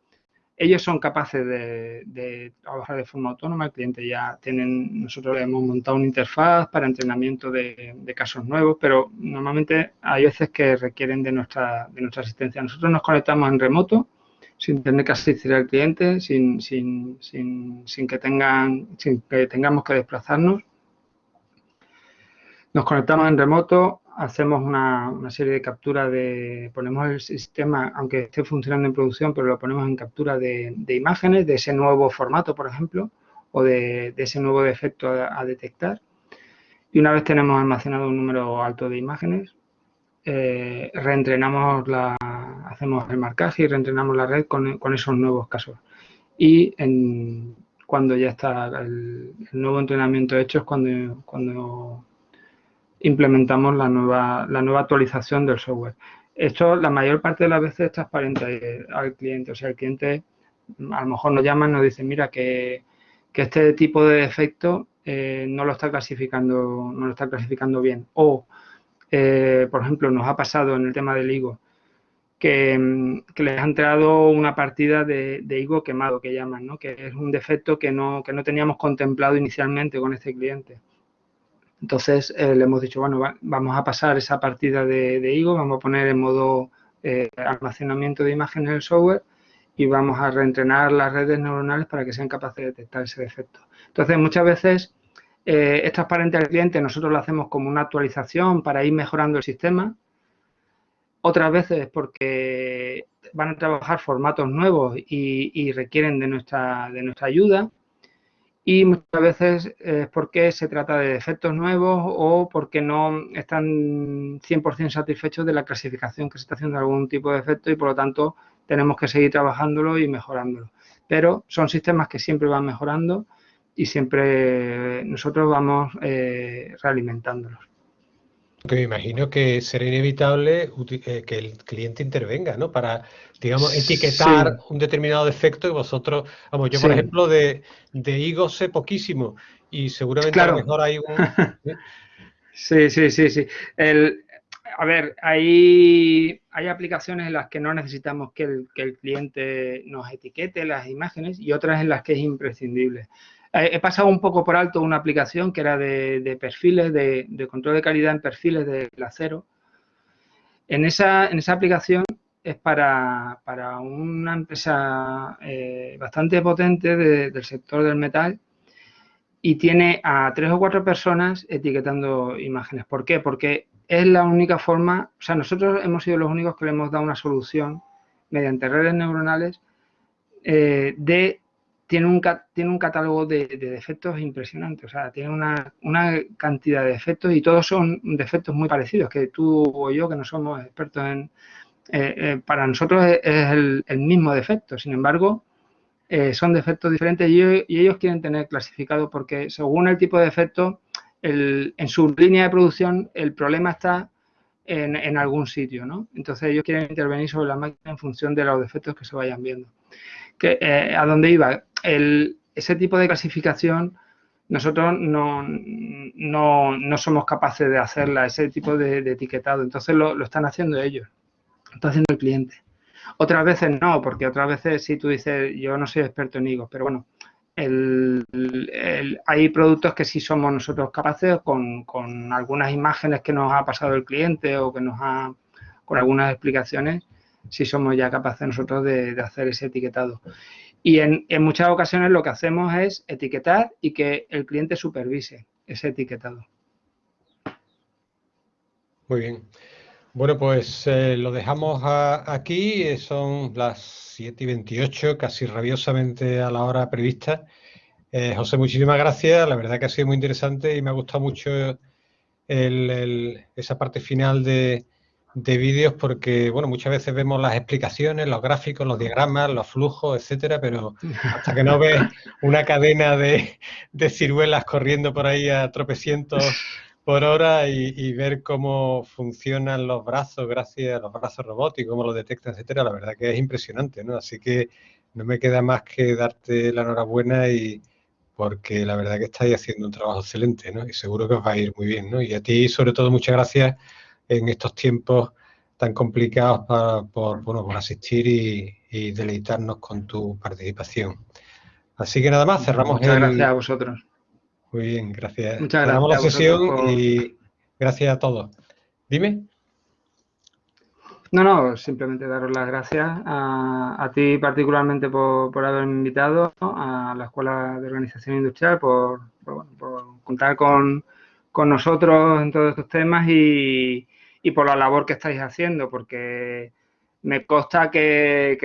ellos son capaces de, trabajar de forma autónoma. El cliente ya tienen, nosotros hemos montado una interfaz para entrenamiento de, casos nuevos, pero normalmente hay veces que requieren de nuestra, asistencia. Nosotros nos conectamos en remoto sin tener que asistir al cliente, sin, que, tengan, sin que tengamos que desplazarnos. Nos conectamos en remoto, hacemos una, una, serie de capturas de, ponemos el sistema, aunque esté funcionando en producción, pero lo ponemos en captura de, de imágenes de ese nuevo formato, por ejemplo, o de, de ese nuevo defecto a, detectar. Y una vez tenemos almacenado un número alto de imágenes, eh, reentrenamos la, hacemos el marcaje y reentrenamos la red con, esos nuevos casos. Y cuando ya está el, nuevo entrenamiento hecho es cuando, cuando implementamos la nueva, la nueva actualización del software. Esto la mayor parte de las veces es transparente al cliente. O sea, el cliente a lo mejor nos llama y nos dice, mira, que, este tipo de defecto eh, no lo está clasificando, no lo está clasificando bien. O, eh, por ejemplo, nos ha pasado en el tema del higo, que, les ha entrado una partida de, higo quemado, que llaman, ¿no? que es un defecto que no, que no teníamos contemplado inicialmente con este cliente. Entonces eh, le hemos dicho, bueno, vamos a pasar esa partida de, higo, vamos a poner en modo eh, almacenamiento de imágenes el software y vamos a reentrenar las redes neuronales para que sean capaces de detectar ese defecto. Entonces, muchas veces eh, es transparente al cliente, nosotros lo hacemos como una actualización para ir mejorando el sistema, otras veces porque van a trabajar formatos nuevos y, requieren de nuestra, de nuestra ayuda. Y muchas veces es porque se trata de defectos nuevos o porque no están 100% satisfechos de la clasificación que se está haciendo de algún tipo de defecto y por lo tanto tenemos que seguir trabajándolo y mejorándolo. Pero son sistemas que siempre van mejorando y siempre nosotros vamos eh, realimentándolos. Que me imagino que será inevitable eh, que el cliente intervenga, ¿no? Para, digamos, etiquetar un determinado defecto y vosotros, vamos, yo por ejemplo de, de higo sé poquísimo y seguramente a lo mejor hay un... ¿eh? sí, sí, sí, sí. El, a ver, hay, hay aplicaciones en las que no necesitamos que el, que el cliente nos etiquete las imágenes y otras en las que es imprescindible. He pasado un poco por alto una aplicación que era de, perfiles, de, control de calidad en perfiles de acero. En esa, en esa aplicación es para, una empresa eh, bastante potente del sector del metal y tiene a tres o cuatro personas etiquetando imágenes. ¿Por qué? Porque es la única forma, o sea, nosotros hemos sido los únicos que le hemos dado una solución mediante redes neuronales, eh, de, tiene, un, tiene un catálogo de, defectos impresionante. O sea, tiene una, cantidad de defectos y todos son defectos muy parecidos, que tú o yo, que no somos expertos en... Eh, eh, para nosotros es, el, mismo defecto. Sin embargo, son defectos diferentes y, ellos quieren tener clasificado porque según el tipo de defecto, en su línea de producción el problema está en, algún sitio, ¿no? Entonces ellos quieren intervenir sobre la máquina en función de los defectos que se vayan viendo. Que, eh, ¿A dónde iba? ese tipo de clasificación nosotros no, no, somos capaces de hacerla, ese tipo de, etiquetado. Entonces lo, lo, están haciendo ellos, lo está haciendo el cliente. Otras veces no, porque otras veces sí tú dices, yo no soy experto en higos, pero bueno, hay productos que sí somos nosotros capaces con, algunas imágenes que nos ha pasado el cliente o que nos ha, con algunas explicaciones, sí somos ya capaces nosotros de, hacer ese etiquetado. Y en, muchas ocasiones lo que hacemos es etiquetar y que el cliente supervise ese etiquetado. Muy bien. Bueno, pues eh, lo dejamos aquí. Son las 7 y 28, casi rabiosamente a la hora prevista. Eh, José, muchísimas gracias. La verdad que ha sido muy interesante y me ha gustado mucho esa parte final de, vídeos porque, bueno, muchas veces vemos las explicaciones, los gráficos, los diagramas, los flujos, etcétera, pero hasta que no ves una cadena de, de ciruelas corriendo por ahí a tropecientos por hora y, ver cómo funcionan los brazos gracias a los brazos robóticos, cómo los detectan, etcétera, la verdad que es impresionante, ¿no? Así que no me queda más que darte la enhorabuena y porque la verdad que estáis haciendo un trabajo excelente, ¿no? Y seguro que os va a ir muy bien, ¿no? Y a ti, sobre todo, muchas gracias en estos tiempos tan complicados por, bueno, por asistir y, deleitarnos con tu participación. Así que nada más, cerramos Muchas gracias a vosotros. Muy bien, gracias. Muchas gracias. la sesión y gracias a todos. Dime. No, no, simplemente daros las gracias a, ti particularmente por, haberme invitado a la Escuela de Organización Industrial, por, contar con, nosotros en todos estos temas y, por la labor que estáis haciendo, porque me consta que,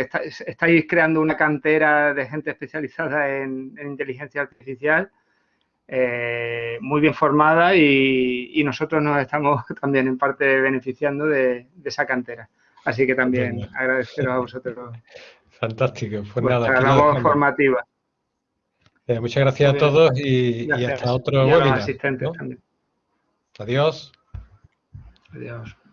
estáis, creando una cantera de gente especializada en inteligencia artificial eh, muy bien formada y, nosotros nos estamos también en parte beneficiando de, esa cantera. Así que también agradeceros a vosotros. Fantástico, pues nada. labor formativa. Eh, muchas gracias a todos y, hasta otro webinar. asistentes también. Adiós. Adiós.